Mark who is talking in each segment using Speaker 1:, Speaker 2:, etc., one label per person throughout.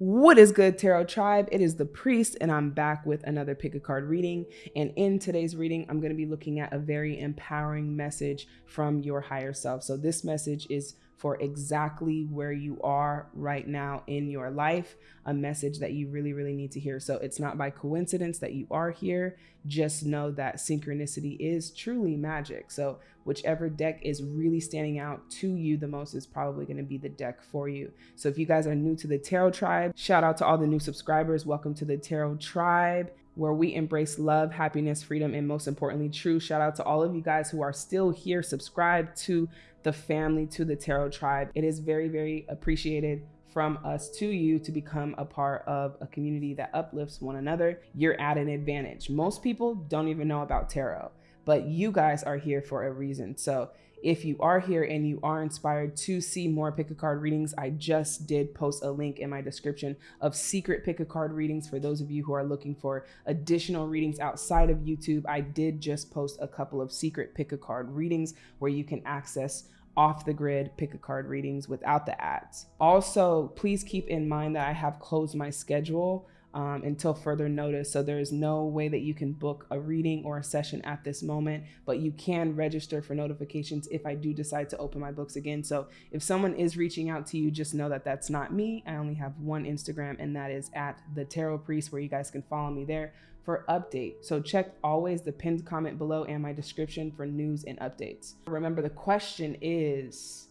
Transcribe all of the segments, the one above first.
Speaker 1: What is good, Tarot Tribe? It is the Priest, and I'm back with another pick a card reading. And in today's reading, I'm going to be looking at a very empowering message from your higher self. So, this message is for exactly where you are right now in your life, a message that you really, really need to hear. So it's not by coincidence that you are here. Just know that synchronicity is truly magic. So whichever deck is really standing out to you the most is probably going to be the deck for you. So if you guys are new to the Tarot Tribe, shout out to all the new subscribers. Welcome to the Tarot Tribe where we embrace love, happiness, freedom, and most importantly, truth. Shout out to all of you guys who are still here, subscribe to the family, to the Tarot Tribe. It is very, very appreciated from us to you to become a part of a community that uplifts one another. You're at an advantage. Most people don't even know about tarot, but you guys are here for a reason. So if you are here and you are inspired to see more pick a card readings, I just did post a link in my description of secret pick a card readings for those of you who are looking for additional readings outside of YouTube. I did just post a couple of secret pick a card readings where you can access off the grid pick a card readings without the ads. Also, please keep in mind that I have closed my schedule um, until further notice. So there is no way that you can book a reading or a session at this moment, but you can register for notifications if I do decide to open my books again. So if someone is reaching out to you, just know that that's not me. I only have one Instagram, and that is at the Tarot Priest, where you guys can follow me there for update. So check always the pinned comment below and my description for news and updates. Remember, the question is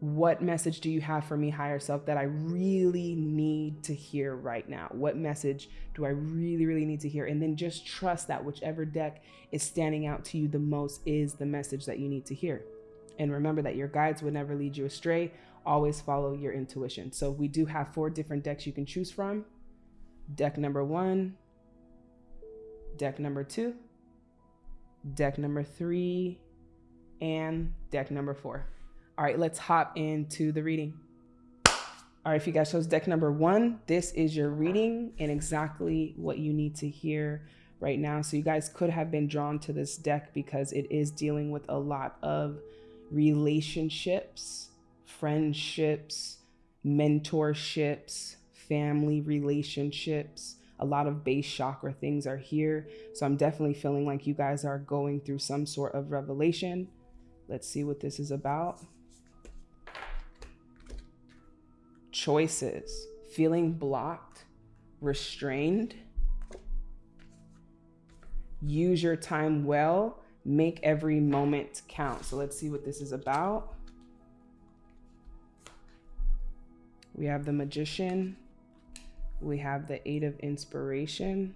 Speaker 1: what message do you have for me, higher self, that I really need to hear right now? What message do I really, really need to hear? And then just trust that whichever deck is standing out to you the most is the message that you need to hear. And remember that your guides would never lead you astray. Always follow your intuition. So we do have four different decks you can choose from. Deck number one, deck number two, deck number three, and deck number four. All right, let's hop into the reading. All right, if you guys chose deck number one, this is your reading and exactly what you need to hear right now. So you guys could have been drawn to this deck because it is dealing with a lot of relationships, friendships, mentorships, family relationships. A lot of base chakra things are here. So I'm definitely feeling like you guys are going through some sort of revelation. Let's see what this is about. Choices, feeling blocked, restrained. Use your time well, make every moment count. So let's see what this is about. We have the magician. We have the eight of inspiration.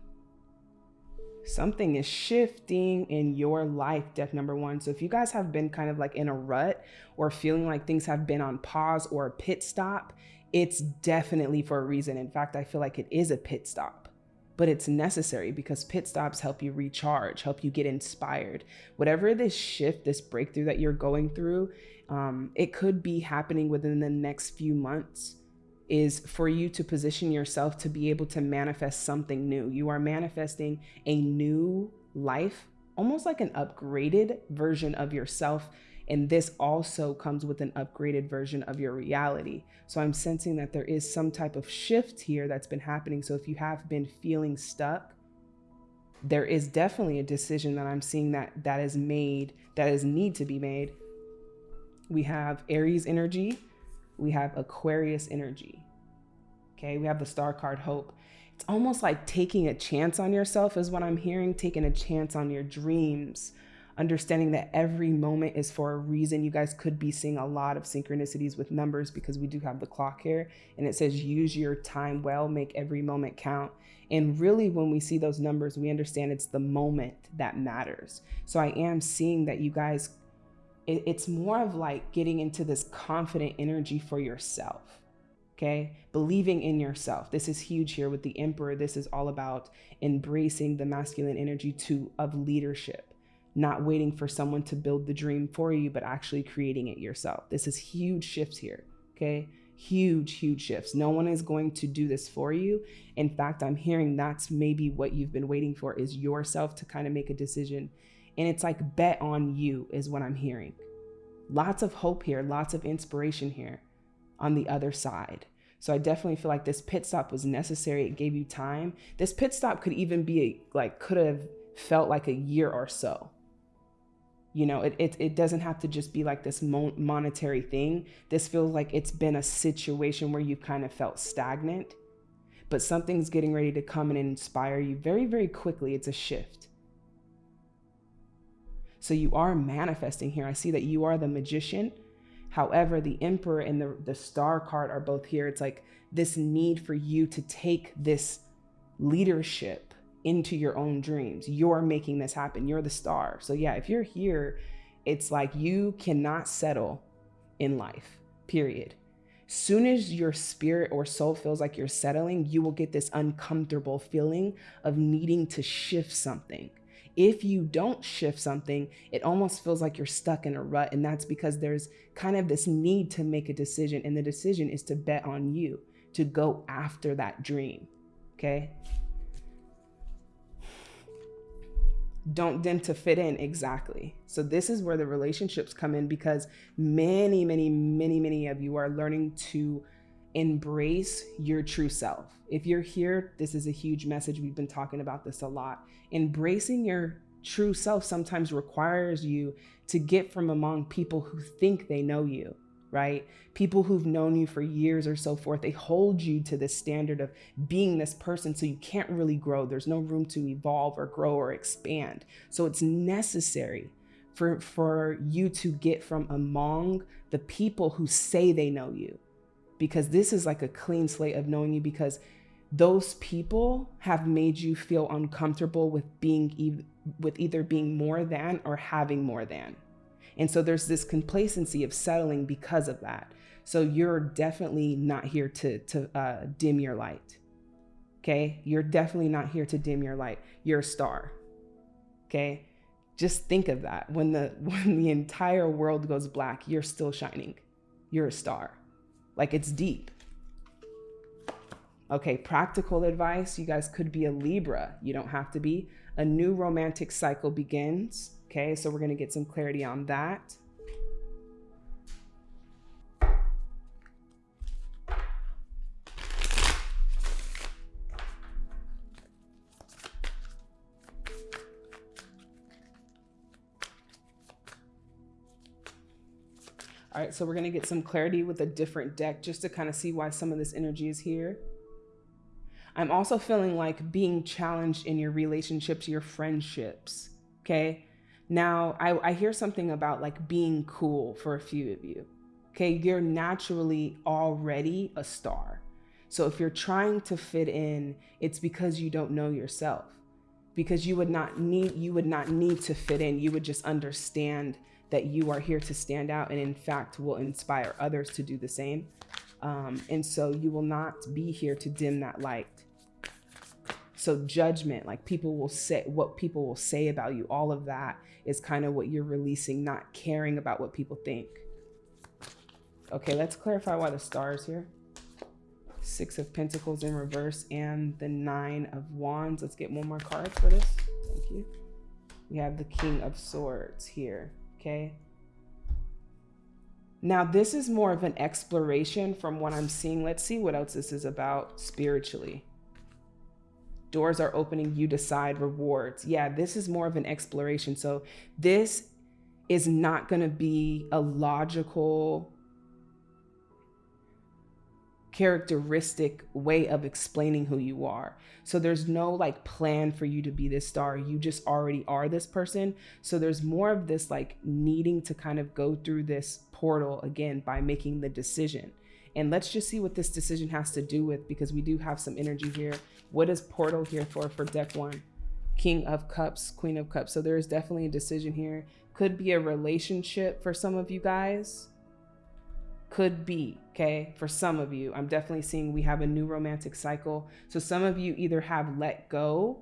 Speaker 1: Something is shifting in your life, deck number one. So if you guys have been kind of like in a rut or feeling like things have been on pause or a pit stop, it's definitely for a reason. In fact, I feel like it is a pit stop, but it's necessary because pit stops help you recharge, help you get inspired. Whatever this shift, this breakthrough that you're going through, um, it could be happening within the next few months is for you to position yourself to be able to manifest something new. You are manifesting a new life, almost like an upgraded version of yourself and this also comes with an upgraded version of your reality. So I'm sensing that there is some type of shift here that's been happening. So if you have been feeling stuck, there is definitely a decision that I'm seeing that that is made, that is need to be made. We have Aries energy, we have Aquarius energy. Okay, we have the star card hope. It's almost like taking a chance on yourself is what I'm hearing, taking a chance on your dreams, understanding that every moment is for a reason. You guys could be seeing a lot of synchronicities with numbers because we do have the clock here and it says use your time well, make every moment count. And really, when we see those numbers, we understand it's the moment that matters. So I am seeing that you guys, it's more of like getting into this confident energy for yourself. Okay, believing in yourself. This is huge here with the emperor. This is all about embracing the masculine energy to of leadership not waiting for someone to build the dream for you, but actually creating it yourself. This is huge shifts here. Okay. Huge, huge shifts. No one is going to do this for you. In fact, I'm hearing that's maybe what you've been waiting for is yourself to kind of make a decision. And it's like bet on you is what I'm hearing. Lots of hope here, lots of inspiration here on the other side. So I definitely feel like this pit stop was necessary. It gave you time. This pit stop could even be a, like could have felt like a year or so. You know, it, it, it doesn't have to just be like this mon- monetary thing. This feels like it's been a situation where you've kind of felt stagnant, but something's getting ready to come and inspire you very, very quickly. It's a shift. So you are manifesting here. I see that you are the magician However, the Emperor and the, the Star card are both here. It's like this need for you to take this leadership into your own dreams. You're making this happen. You're the star. So, yeah, if you're here, it's like you cannot settle in life, period. Soon as your spirit or soul feels like you're settling, you will get this uncomfortable feeling of needing to shift something if you don't shift something, it almost feels like you're stuck in a rut. And that's because there's kind of this need to make a decision. And the decision is to bet on you, to go after that dream. Okay. Don't them to fit in exactly. So, this is where the relationships come in because many, many, many, many of you are learning to embrace your true self. If you're here, this is a huge message. We've been talking about this a lot. Embracing your true self sometimes requires you to get from among people who think they know you, right? People who've known you for years or so forth. They hold you to this standard of being this person so you can't really grow. There's no room to evolve or grow or expand. So it's necessary for for you to get from among the people who say they know you because this is like a clean slate of knowing you because those people have made you feel uncomfortable with being e- with either being more than or having more than. And so there's this complacency of settling because of that. So you're definitely not here to to uh, dim your light. Okay, you're definitely not here to dim your light. You're a star. Okay, just think of that. When the when the entire world goes black, you're still shining. You're a star. Like it's deep. Okay, practical advice. You guys could be a Libra. You don't have to be. A new romantic cycle begins. Okay, so we're to get some clarity on that. All right, so we're gonna get some clarity with a different deck just to kind of see why some of this energy is here. I'm also feeling like being challenged in your relationships, your friendships, okay? Now, I, I hear something about like being cool for a few of you, okay? You're naturally already a star. So if you're trying to fit in, it's because you don't know yourself. Because you would not need you would not need to fit in. You would just understand that you are here to stand out and in fact will inspire others to do the same. Um, and so you will not be here to dim that light. So judgment, like people will say what people will say about you, all of that is kind of what you're releasing, not caring about what people think. Okay, let's clarify why the stars here. Six of Pentacles in reverse and the Nine of Wands. Let's get one more card for this. Thank you. We have the King of Swords here okay? Now, this is more of an exploration from what I'm seeing. Let's see what else this is about spiritually. Doors are opening, you decide rewards. Yeah, this is more of an exploration. So, this is not going to be a logical characteristic way of explaining who you are. So there's no like plan for you to be this star. You just already are this person. So there's more of this like needing to kind of go through this portal again by making the decision. And let's just see what this decision has to do with because we do have some energy here. What is portal here for for deck one? King of Cups, Queen of Cups. So there is definitely a decision here. Could be a relationship for some of you guys could be, okay? For some of you, I'm definitely seeing we have a new romantic cycle. So some of you either have let go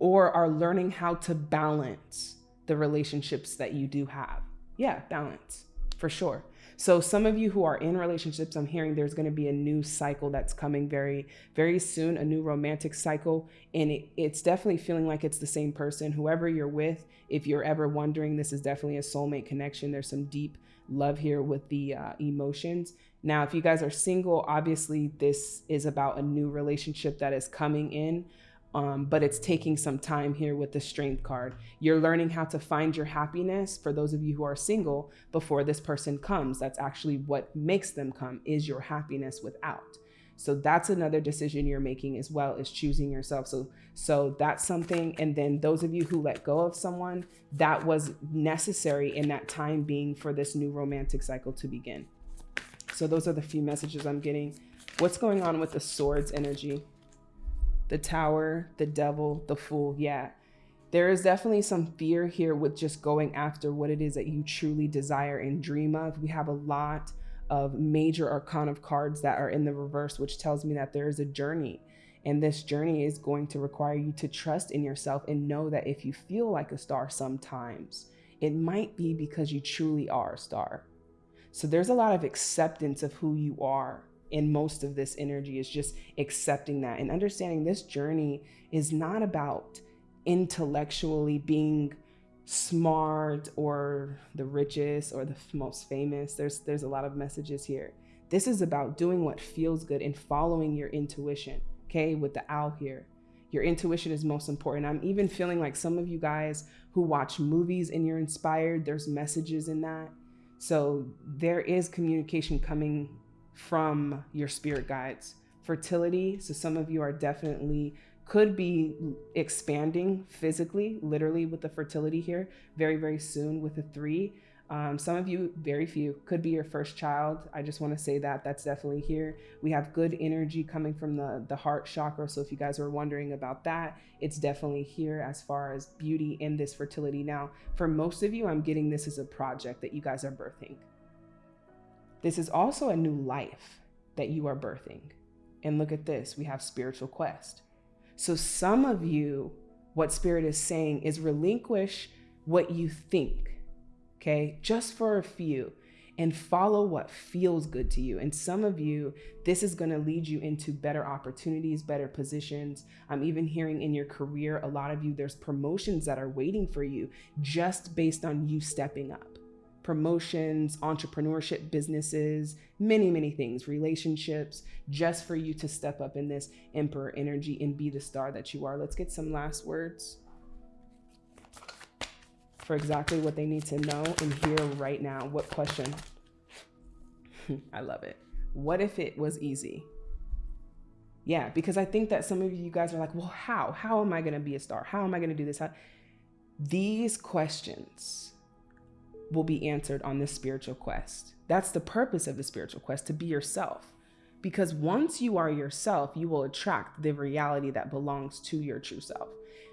Speaker 1: or are learning how to balance the relationships that you do have. Yeah, balance for sure. So some of you who are in relationships, I'm hearing there's going to be a new cycle that's coming very, very soon, a new romantic cycle. And it, it's definitely feeling like it's the same person. Whoever you're with, if you're ever wondering, this is definitely a soulmate connection. There's some deep love here with the uh, emotions. Now, if you guys are single, obviously this is about a new relationship that is coming in. Um, but it's taking some time here with the strength card. You're learning how to find your happiness for those of you who are single before this person comes. That's actually what makes them come is your happiness without. So that's another decision you're making as well is choosing yourself. So so that's something and then those of you who let go of someone, that was necessary in that time being for this new romantic cycle to begin. So those are the few messages I'm getting. What's going on with the swords energy? The tower, the devil, the fool. Yeah. There is definitely some fear here with just going after what it is that you truly desire and dream of. We have a lot of major arcana of cards that are in the reverse, which tells me that there is a journey. And this journey is going to require you to trust in yourself and know that if you feel like a star sometimes, it might be because you truly are a star. So there's a lot of acceptance of who you are. And most of this energy is just accepting that and understanding this journey is not about intellectually being smart or the richest or the most famous. There's there's a lot of messages here. This is about doing what feels good and following your intuition. Okay, with the owl here. Your intuition is most important. I'm even feeling like some of you guys who watch movies and you're inspired, there's messages in that. So there is communication coming from your spirit guides. Fertility, so some of you are definitely could be expanding physically, literally with the fertility here, very, very soon with a three. Um, some of you, very few, could be your first child. I just want to say that that's definitely here. We have good energy coming from the, the heart chakra. So if you guys are wondering about that, it's definitely here as far as beauty in this fertility. Now, for most of you, I'm getting this as a project that you guys are birthing. This is also a new life that you are birthing. And look at this, we have spiritual quest. So some of you, what spirit is saying is relinquish what you think, okay, just for a few and follow what feels good to you. And some of you, this is going to lead you into better opportunities, better positions. I'm even hearing in your career, a lot of you, there's promotions that are waiting for you just based on you stepping up promotions, entrepreneurship, businesses, many, many things, relationships, just for you to step up in this emperor energy and be the star that you are. Let's get some last words for exactly what they need to know and hear right now. What question? I love it. What if it was easy? Yeah, because I think that some of you guys are like, well, how? How am I going to be a star? How am I going to do this? How? These questions will be answered on this spiritual quest. That's the purpose of the spiritual quest to be yourself. Because once you are yourself, you will attract the reality that belongs to your true self.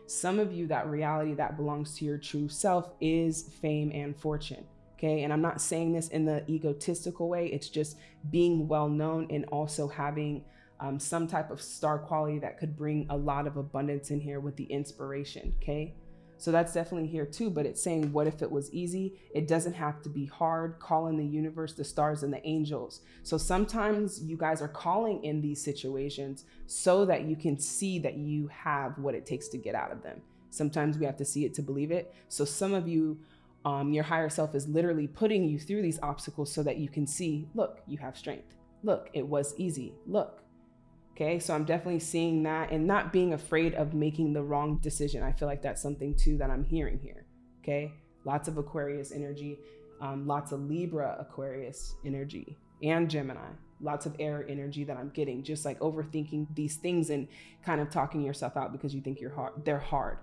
Speaker 1: Some of you, that reality that belongs to your true self is fame and fortune. Okay. And I'm not saying this in the egotistical way, it's just being well known and also having um, some type of star quality that could bring a lot of abundance in here with the inspiration. Okay. So that's definitely here too, but it's saying, what if it was easy? It doesn't have to be hard. Call in the universe, the stars, and the angels. So sometimes you guys are calling in these situations so that you can see that you have what it takes to get out of them. Sometimes we have to see it to believe it. So some of you, um, your higher self is literally putting you through these obstacles so that you can see, look, you have strength. Look, it was easy. Look, Okay, so I'm definitely seeing that and not being afraid of making the wrong decision. I feel like that's something too that I'm hearing here. Okay, lots of Aquarius energy, um, lots of Libra Aquarius energy, and Gemini. Lots of air energy that I'm getting, just like overthinking these things and kind of talking yourself out because you think you're hard. They're hard.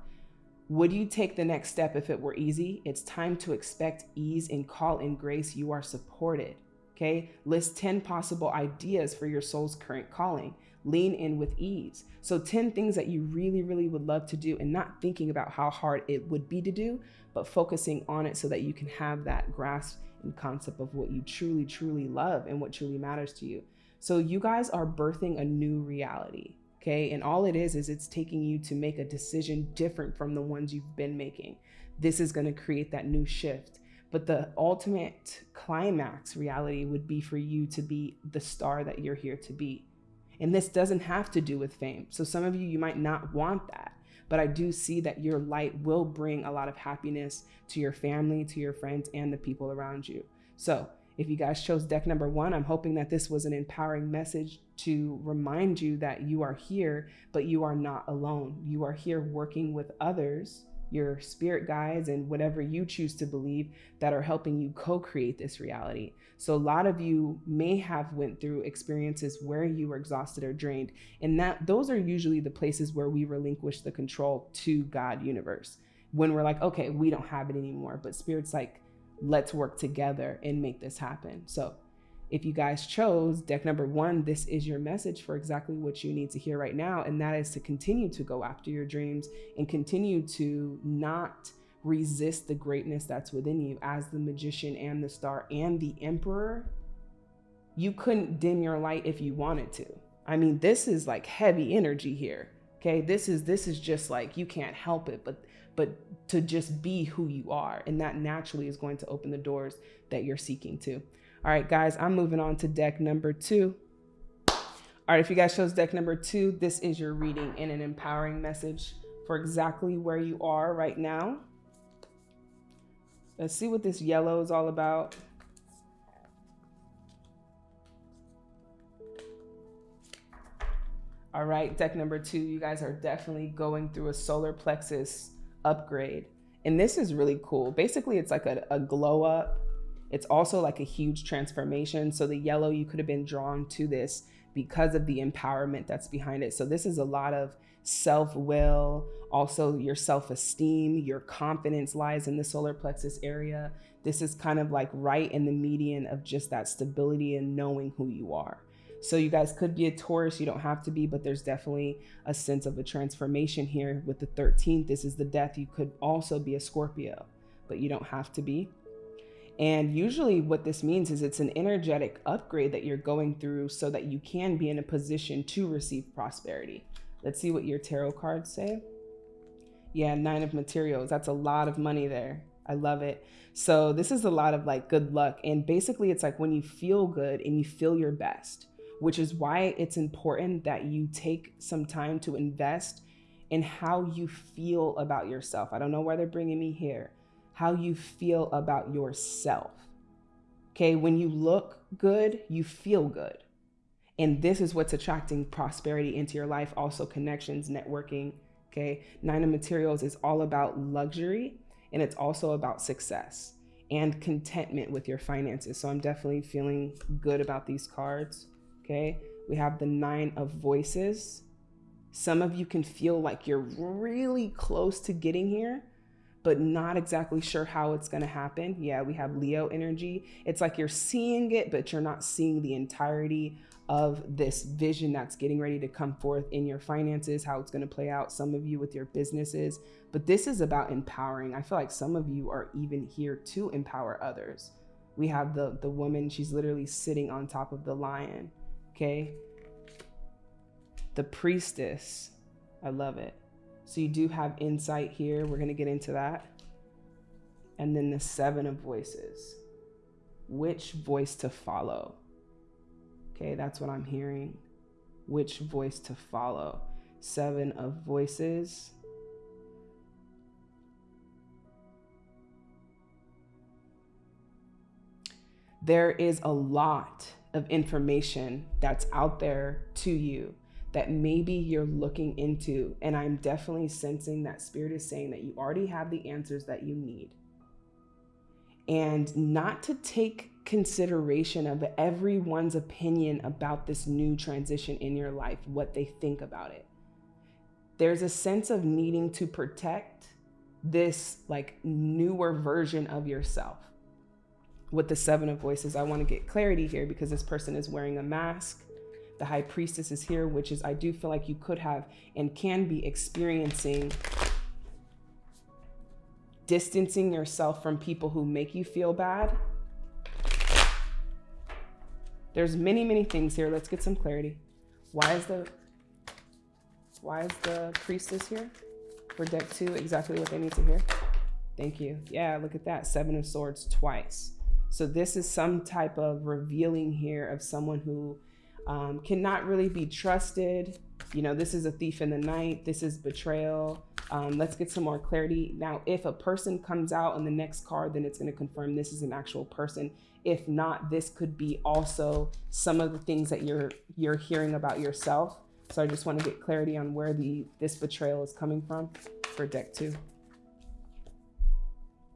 Speaker 1: Would you take the next step if it were easy? It's time to expect ease and call in grace. You are supported. Okay, list 10 possible ideas for your soul's current calling lean in with ease. So 10 things that you really, really would love to do and not thinking about how hard it would be to do, but focusing on it so that you can have that grasp and concept of what you truly, truly love and what truly matters to you. So you guys are birthing a new reality. Okay. And all it is, is it's taking you to make a decision different from the ones you've been making. This is going to create that new shift. But the ultimate climax reality would be for you to be the star that you're here to be. And this doesn't have to do with fame. So some of you, you might not want that, but I do see that your light will bring a lot of happiness to your family, to your friends, and the people around you. So if you guys chose deck number one, I'm hoping that this was an empowering message to remind you that you are here, but you are not alone. You are here working with others your spirit guides and whatever you choose to believe that are helping you co-create this reality. So a lot of you may have went through experiences where you were exhausted or drained and that those are usually the places where we relinquish the control to god universe. When we're like okay we don't have it anymore but spirit's like let's work together and make this happen. So if you guys chose deck number one, this is your message for exactly what you need to hear right now. And that is to continue to go after your dreams and continue to not resist the greatness that's within you as the magician and the star and the emperor. You couldn't dim your light if you wanted to. I mean, this is like heavy energy here. Okay. This is, this is just like, you can't help it, but, but to just be who you are. And that naturally is going to open the doors that you're seeking to. All right, guys, I'm moving on to deck number two. All right, if you guys chose deck number two, this is your reading in an empowering message for exactly where you are right now. Let's see what this yellow is all about. All right, deck number two, you guys are definitely going through a solar plexus upgrade. And this is really cool. Basically, it's like a, a glow up it's also like a huge transformation. So the yellow, you could have been drawn to this because of the empowerment that's behind it. So this is a lot of self-will, also your self-esteem, your confidence lies in the solar plexus area. This is kind of like right in the median of just that stability and knowing who you are. So you guys could be a Taurus, you don't have to be, but there's definitely a sense of a transformation here with the 13th. This is the death. You could also be a Scorpio, but you don't have to be. And usually, what this means is it's an energetic upgrade that you're going through so that you can be in a position to receive prosperity. Let's see what your tarot cards say. Yeah, nine of materials. That's a lot of money there. I love it. So, this is a lot of like good luck. And basically, it's like when you feel good and you feel your best, which is why it's important that you take some time to invest in how you feel about yourself. I don't know why they're bringing me here how you feel about yourself. Okay, when you look good, you feel good. And this is what's attracting prosperity into your life, also connections, networking. Okay, Nine of Materials is all about luxury and it's also about success and contentment with your finances. So I'm definitely feeling good about these cards. Okay, we have the Nine of Voices. Some of you can feel like you're really close to getting here, but not exactly sure how it's going to happen. Yeah, we have Leo energy. It's like you're seeing it, but you're not seeing the entirety of this vision that's getting ready to come forth in your finances, how it's going to play out, some of you with your businesses. But this is about empowering. I feel like some of you are even here to empower others. We have the, the woman, she's literally sitting on top of the lion. Okay. The priestess. I love it. So you do have insight here. We're going to get into that. And then the seven of voices. Which voice to follow? Okay, that's what I'm hearing. Which voice to follow? Seven of voices. There is a lot of information that's out there to you that maybe you're looking into. And I'm definitely sensing that spirit is saying that you already have the answers that you need. And not to take consideration of everyone's opinion about this new transition in your life, what they think about it. There's a sense of needing to protect this like newer version of yourself. With the seven of voices, I want to get clarity here because this person is wearing a mask the high priestess is here, which is I do feel like you could have and can be experiencing distancing yourself from people who make you feel bad. There's many, many things here. Let's get some clarity. Why is the why is the priestess here for deck two? Exactly what they need to hear. Thank you. Yeah, look at that. Seven of swords twice. So this is some type of revealing here of someone who um, cannot really be trusted. You know, this is a thief in the night. This is betrayal. Um, let's get some more clarity. Now, if a person comes out in the next card, then it's going to confirm this is an actual person. If not, this could be also some of the things that you're you're hearing about yourself. So I just want to get clarity on where the this betrayal is coming from for deck two.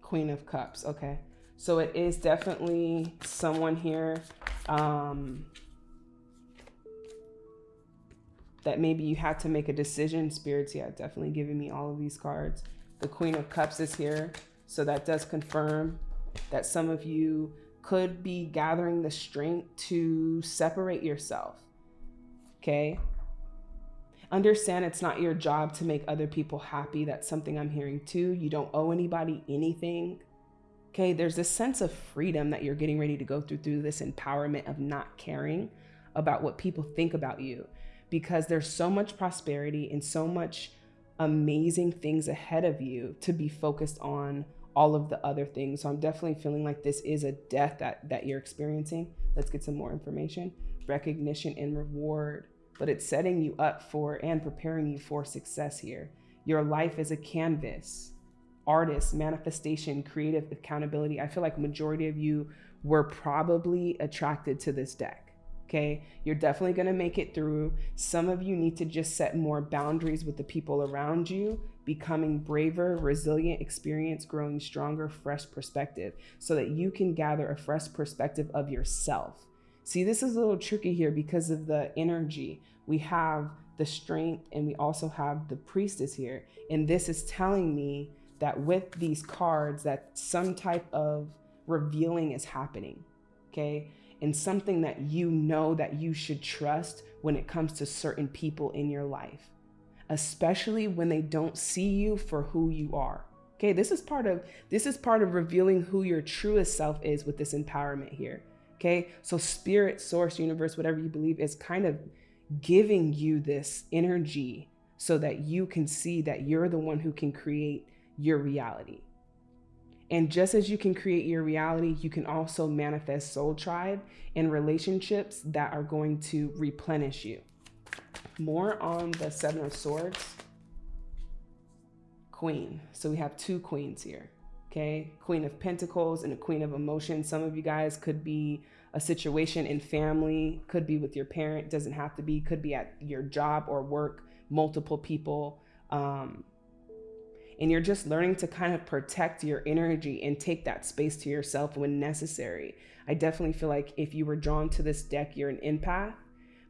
Speaker 1: Queen of Cups. Okay. So it is definitely someone here um, that maybe you had to make a decision. Spirits, yeah, definitely giving me all of these cards. The Queen of Cups is here. So that does confirm that some of you could be gathering the strength to separate yourself. Okay. Understand it's not your job to make other people happy. That's something I'm hearing too. You don't owe anybody anything. Okay. There's this sense of freedom that you're getting ready to go through through this empowerment of not caring about what people think about you because there's so much prosperity and so much amazing things ahead of you to be focused on all of the other things. So I'm definitely feeling like this is a death that that you're experiencing. Let's get some more information. Recognition and reward, but it's setting you up for and preparing you for success here. Your life is a canvas. Artist, manifestation, creative accountability. I feel like majority of you were probably attracted to this deck Okay. You're definitely going to make it through. Some of you need to just set more boundaries with the people around you, becoming braver, resilient, experience, growing stronger, fresh perspective so that you can gather a fresh perspective of yourself. See, this is a little tricky here because of the energy. We have the strength and we also have the priestess here. And this is telling me that with these cards that some type of revealing is happening. Okay and something that you know that you should trust when it comes to certain people in your life, especially when they don't see you for who you are. Okay, this is part of this is part of revealing who your truest self is with this empowerment here. Okay, so spirit, source, universe, whatever you believe is kind of giving you this energy so that you can see that you're the one who can create your reality. And just as you can create your reality, you can also manifest soul tribe and relationships that are going to replenish you. More on the Seven of Swords. Queen. So we have two queens here. Okay. Queen of Pentacles and a Queen of Emotions. Some of you guys could be a situation in family, could be with your parent, doesn't have to be, could be at your job or work, multiple people. Um, and you're just learning to kind of protect your energy and take that space to yourself when necessary. I definitely feel like if you were drawn to this deck, you're an empath,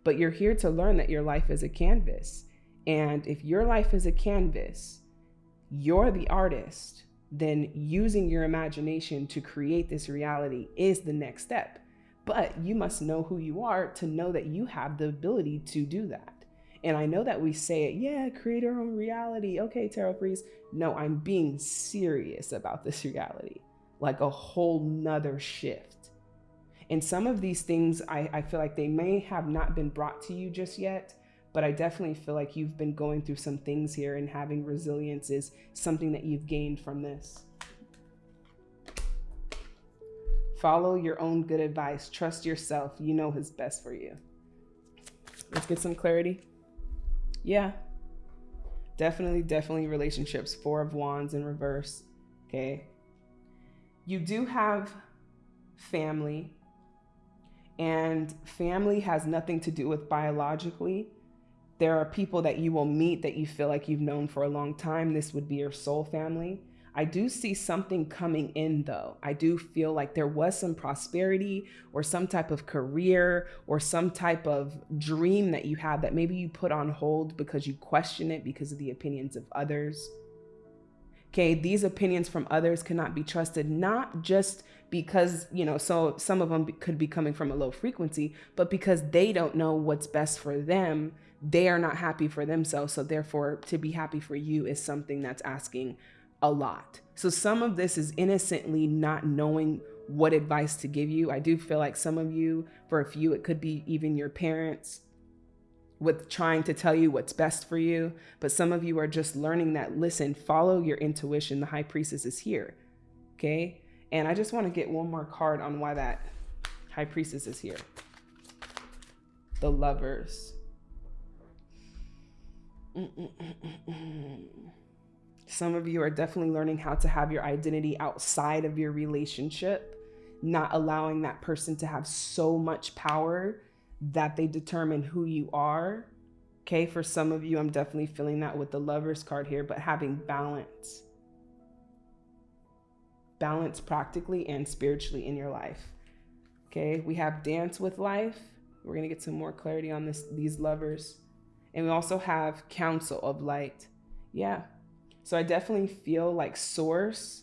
Speaker 1: but you're here to learn that your life is a canvas. And if your life is a canvas, you're the artist, then using your imagination to create this reality is the next step. But you must know who you are to know that you have the ability to do that. And I know that we say it, yeah, create our own reality. Okay, tarot priest. No, I'm being serious about this reality, like a whole nother shift. And some of these things, I, I feel like they may have not been brought to you just yet, but I definitely feel like you've been going through some things here and having resilience is something that you've gained from this. Follow your own good advice. Trust yourself. You know what's best for you. Let's get some clarity. Yeah. Definitely, definitely relationships. Four of Wands in reverse. Okay. You do have family, and family has nothing to do with biologically. There are people that you will meet that you feel like you've known for a long time. This would be your soul family. I do see something coming in though. I do feel like there was some prosperity or some type of career or some type of dream that you had that maybe you put on hold because you question it because of the opinions of others. Okay, these opinions from others cannot be trusted, not just because, you know, so some of them could be coming from a low frequency, but because they don't know what's best for them, they are not happy for themselves. So, therefore, to be happy for you is something that's asking a lot. So some of this is innocently not knowing what advice to give you. I do feel like some of you, for a few, it could be even your parents with trying to tell you what's best for you. But some of you are just learning that, listen, follow your intuition. The high priestess is here. Okay. And I just want to get one more card on why that high priestess is here. the lovers. Mm-mm-mm-mm. Some of you are definitely learning how to have your identity outside of your relationship, not allowing that person to have so much power that they determine who you are. Okay, for some of you, I'm definitely feeling that with the lovers card here, but having balance. Balance practically and spiritually in your life. Okay, we have dance with life. We're gonna get some more clarity on this these lovers. And we also have council of light. Yeah. So I definitely feel like source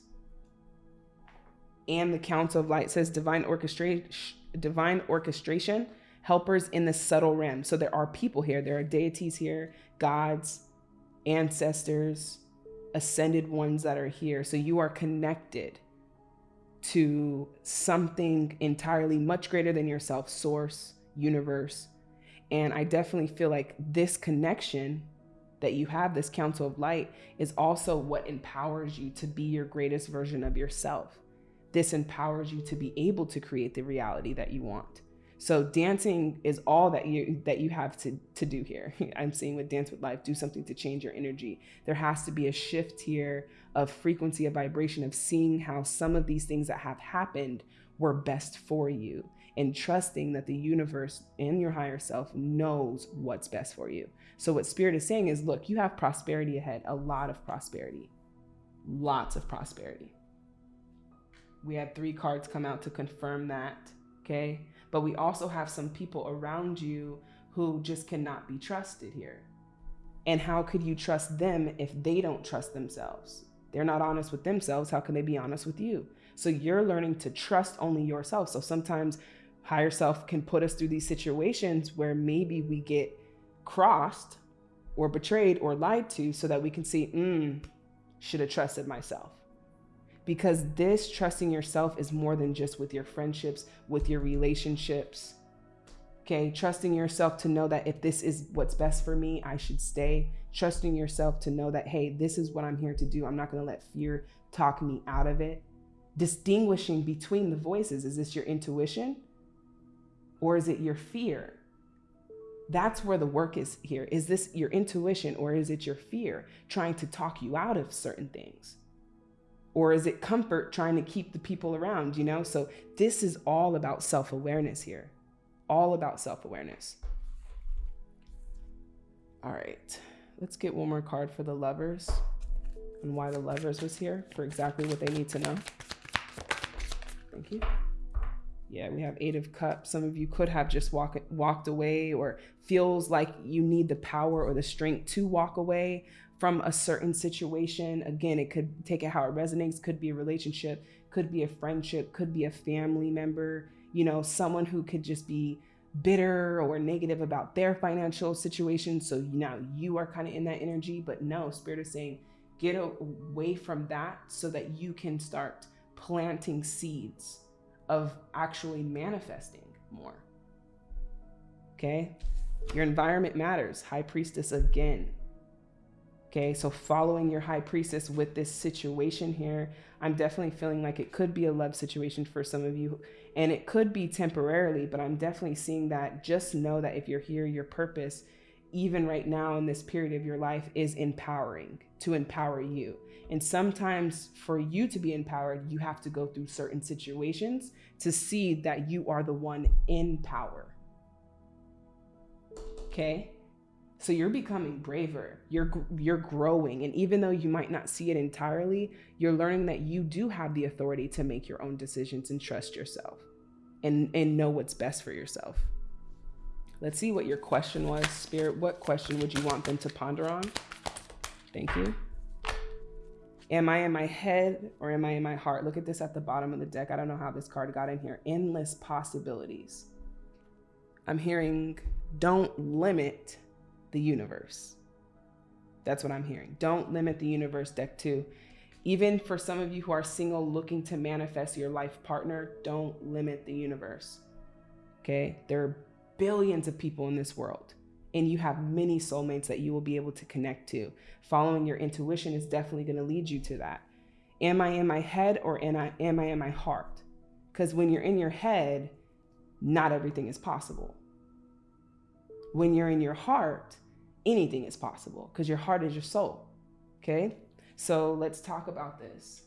Speaker 1: and the council of light says divine orchestration divine orchestration helpers in the subtle realm. So there are people here, there are deities here, gods, ancestors, ascended ones that are here. So you are connected to something entirely much greater than yourself, source, universe. And I definitely feel like this connection that you have, this council of light, is also what empowers you to be your greatest version of yourself. This empowers you to be able to create the reality that you want. So dancing is all that you that you have to to do here. I'm seeing with Dance with Life, do something to change your energy. There has to be a shift here of frequency, of vibration, of seeing how some of these things that have happened were best for you and trusting that the universe and your higher self knows what's best for you. So what spirit is saying is, look, you have prosperity ahead, a lot of prosperity. Lots of prosperity. We had three cards come out to confirm that, okay? but we also have some people around you who just cannot be trusted here. And how could you trust them if they don't trust themselves? They're not honest with themselves. How can they be honest with you? So you're learning to trust only yourself. So sometimes higher self can put us through these situations where maybe we get crossed or betrayed or lied to so that we can see, mm, should have trusted myself because this trusting yourself is more than just with your friendships, with your relationships. Okay, trusting yourself to know that if this is what's best for me, I should stay. Trusting yourself to know that, hey, this is what I'm here to do. I'm not going to let fear talk me out of it. Distinguishing between the voices is this your intuition or is it your fear? That's where the work is here. Is this your intuition or is it your fear trying to talk you out of certain things? Or is it comfort trying to keep the people around, you know? So this is all about self awareness here, all about self awareness. All right, let's get one more card for the lovers and why the lovers was here for exactly what they need to know. Thank you. Yeah, we have Eight of Cups. Some of you could have just walk, walked away or feels like you need the power or the strength to walk away from a certain situation. Again, it could take it how it resonates, could be a relationship, could be a friendship, could be a family member, you know, someone who could just be bitter or negative about their financial situation. So now you are kind of in that energy, but no, Spirit is saying, get away from that so that you can start planting seeds of actually manifesting more. Okay. Your environment matters. High Priestess again. Okay, so following your high priestess with this situation here, I'm definitely feeling like it could be a love situation for some of you, and it could be temporarily, but I'm definitely seeing that. Just know that if you're here, your purpose, even right now in this period of your life, is empowering to empower you. And sometimes for you to be empowered, you have to go through certain situations to see that you are the one in power. Okay. So you're becoming braver. You're you're growing and even though you might not see it entirely, you're learning that you do have the authority to make your own decisions and trust yourself and and know what's best for yourself. Let's see what your question was, Spirit. What question would you want them to ponder on? Thank you. Am I in my head or am I in my heart? Look at this at the bottom of the deck. I don't know how this card got in here. Endless possibilities. I'm hearing don't limit the universe. That's what I'm hearing. Don't limit the universe, deck two. Even for some of you who are single looking to manifest your life partner, don't limit the universe. Okay? There are billions of people in this world, and you have many soulmates that you will be able to connect to. Following your intuition is definitely going to lead you to that. Am I in my head or am I, am I in my heart? Because when you're in your head, not everything is possible When you're in your heart, anything is possible because your heart is your soul. Okay? So let's talk about this.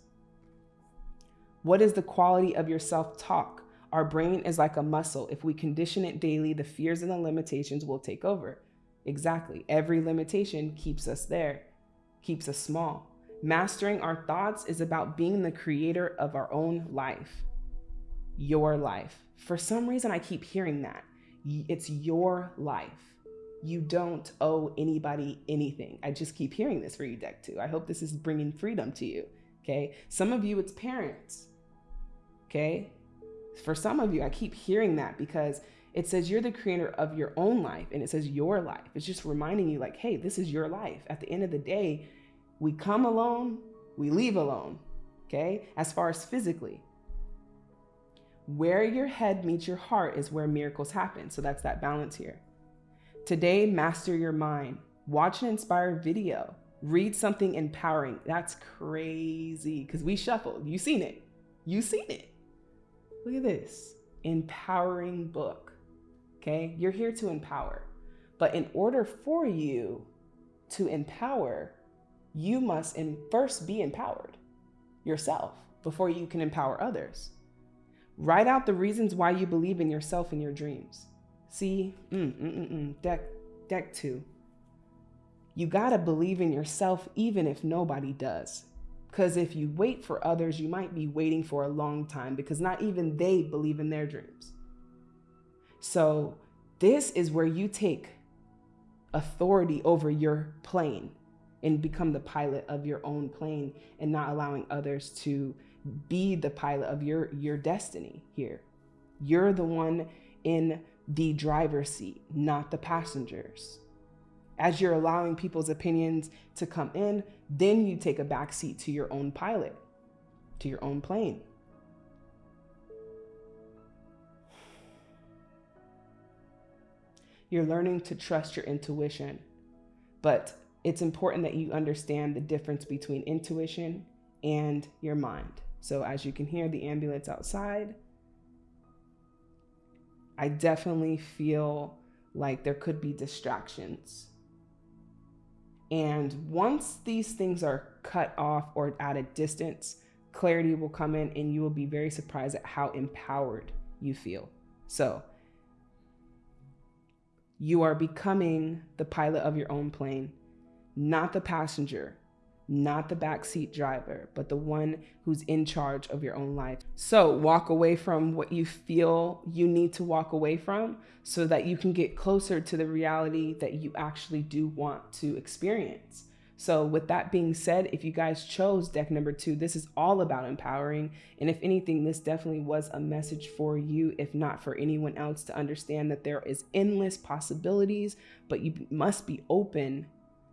Speaker 1: What is the quality of your self talk? Our brain is like a muscle. If we condition it daily, the fears and the limitations will take over. Exactly. Every limitation keeps us there, keeps us small. Mastering our thoughts is about being the creator of our own life. Your life. For some reason, I keep hearing that. It's your life. You don't owe anybody anything. I just keep hearing this for you, deck two. I hope this is bringing freedom to you. Okay. Some of you, it's parents. Okay. For some of you, I keep hearing that because it says you're the creator of your own life and it says your life. It's just reminding you, like, hey, this is your life. At the end of the day, we come alone, we leave alone. Okay. As far as physically, where your head meets your heart is where miracles happen. So that's that balance here. Today, master your mind. Watch an inspired video. Read something empowering. That's crazy because we shuffled. You seen it. You seen it. Look at this empowering book. Okay, you're here to empower. But in order for you to empower, you must first be empowered yourself before you can empower others. Write out the reasons why you believe in yourself and your dreams. See, mm, mm, mm, mm. deck, deck two. You gotta believe in yourself even if nobody does. Because if you wait for others, you might be waiting for a long time because not even they believe in their dreams. So, this is where you take authority over your plane and become the pilot of your own plane and not allowing others to be the pilot of your your destiny here. You're the one in the driver's seat, not the passengers. As you're allowing people's opinions to come in, then you take a backseat to your own pilot, to your own plane. You're learning to trust your intuition, but it's important that you understand the difference between intuition and your mind. So as you can hear the ambulance outside, I definitely feel like there could be distractions and once these things are cut off or at a distance, clarity will come in and you will be very surprised at how empowered you feel. So, you are becoming the pilot of your own plane, not the passenger not the backseat driver, but the one who's in charge of your own life. So walk away from what you feel you need to walk away from so that you can get closer to the reality that you actually do want to experience. So, with that being said, if you guys chose deck number two, this is all about empowering. And if anything, this definitely was a message for you, if not for anyone else, to understand that there is endless possibilities, but you must be open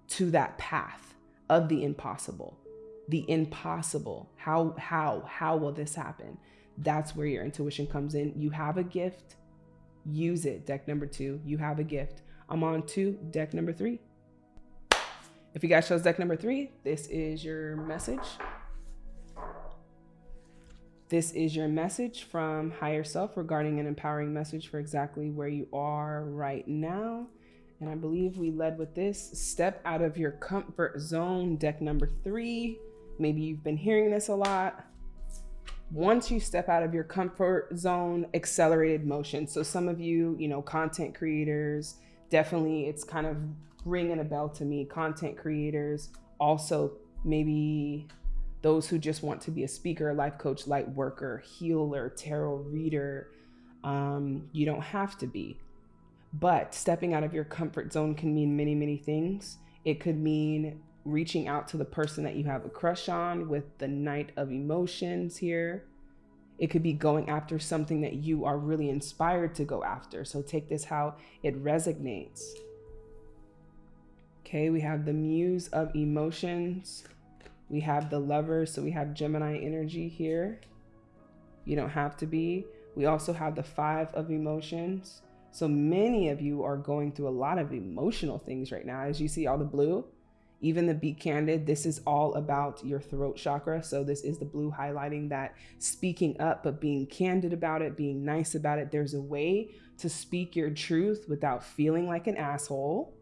Speaker 1: to that path of the impossible. The impossible. How, how, how will this happen? That's where your intuition comes in. You have a gift, use it. Deck number two, you have a gift. I'm on to deck number three. If you guys chose deck number three, this is your message. This is your message from higher self regarding an empowering message for exactly where you are right now. And I believe we led with this step out of your comfort zone, deck number three. Maybe you've been hearing this a lot. Once you step out of your comfort zone, accelerated motion. So some of you, you know, content creators, definitely it's kind of ringing a bell to me. Content creators, also maybe those who just want to be a speaker, life coach, light worker, healer, tarot reader. Um, you don't have to be. But stepping out of your comfort zone can mean many, many things. It could mean reaching out to the person that you have a crush on with the Knight of Emotions here. It could be going after something that you are really inspired to go after. So take this how it resonates. Okay, we have the Muse of Emotions. We have the Lover, so we have Gemini energy here. You don't have to be. We also have the Five of Emotions. So many of you are going through a lot of emotional things right now. As you see all the blue, even the Be Candid, this is all about your throat chakra. So this is the blue highlighting that speaking up, but being candid about it, being nice about it. There's a way to speak your truth without feeling like an asshole.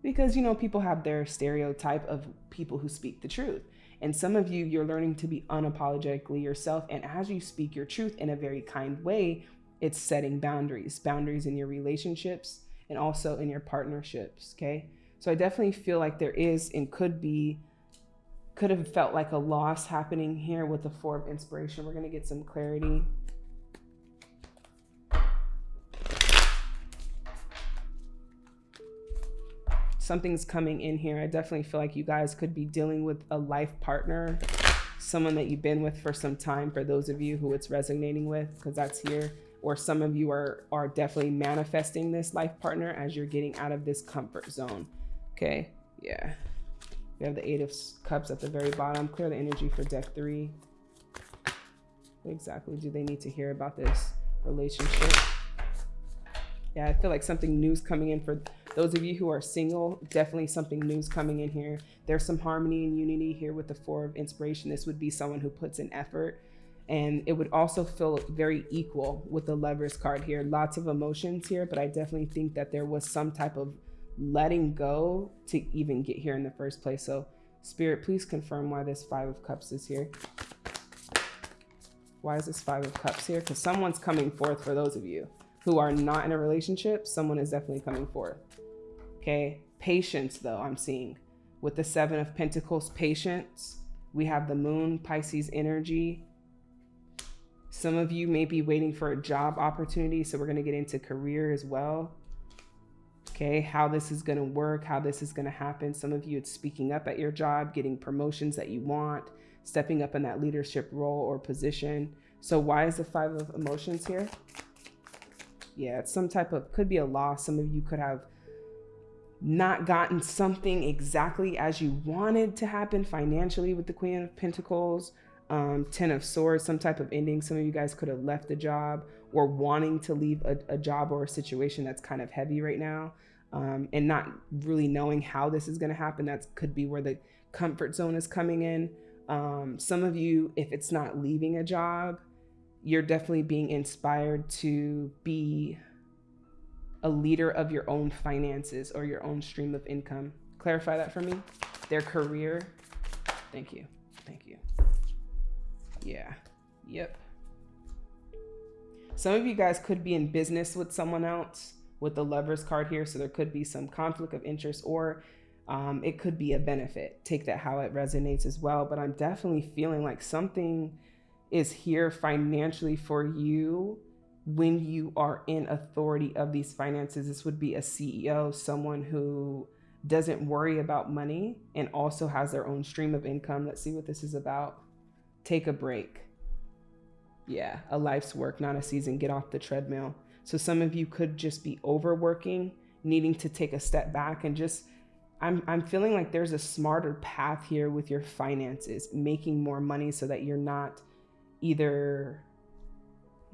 Speaker 1: Because, you know, people have their stereotype of people who speak the truth. And some of you, you're learning to be unapologetically yourself. And as you speak your truth in a very kind way, it's setting boundaries, boundaries in your relationships and also in your partnerships. Okay. So I definitely feel like there is and could be, could have felt like a loss happening here with the Four of Inspiration. We're going to get some clarity. something's coming in here. I definitely feel like you guys could be dealing with a life partner, someone that you've been with for some time, for those of you who it's resonating with, because that's here. Or some of you are, are definitely manifesting this life partner as you're getting out of this comfort zone. Okay, yeah. We have the Eight of Cups at the very bottom. Clear the energy for deck three. What exactly do they need to hear about this relationship? Yeah, I feel like something new's coming in for those of you who are single, definitely something new's coming in here. There's some harmony and unity here with the Four of Inspiration. This would be someone who puts in effort. And it would also feel very equal with the Lovers card here. Lots of emotions here, but I definitely think that there was some type of letting go to even get here in the first place. So, Spirit, please confirm why this Five of Cups is here. Why is this Five of Cups here? Because someone's coming forth for those of you who are not in a relationship. Someone is definitely coming forth. Okay. Patience, though, I'm seeing with the Seven of Pentacles, patience. We have the Moon, Pisces energy. Some of you may be waiting for a job opportunity. So we're going to get into career as well. Okay. How this is going to work, how this is going to happen. Some of you, it's speaking up at your job, getting promotions that you want, stepping up in that leadership role or position. So why is the Five of Emotions here? Yeah, it's some type of, could be a loss. Some of you could have not gotten something exactly as you wanted to happen financially with the Queen of Pentacles, um, Ten of Swords, some type of ending. Some of you guys could have left a job or wanting to leave a, a job or a situation that's kind of heavy right now um, and not really knowing how this is going to happen. That could be where the comfort zone is coming in. Um, some of you, if it's not leaving a job, you're definitely being inspired to be a leader of your own finances or your own stream of income. Clarify that for me. Their career. Thank you. Thank you. Yeah. Yep. Some of you guys could be in business with someone else with the lovers card here. So there could be some conflict of interest or um, it could be a benefit. Take that how it resonates as well. But I'm definitely feeling like something is here financially for you when you are in authority of these finances. This would be a CEO, someone who doesn't worry about money and also has their own stream of income. Let's see what this is about. Take a break. Yeah, a life's work, not a season. Get off the treadmill. So some of you could just be overworking, needing to take a step back and just I'm I'm feeling like there's a smarter path here with your finances, making more money so that you're not either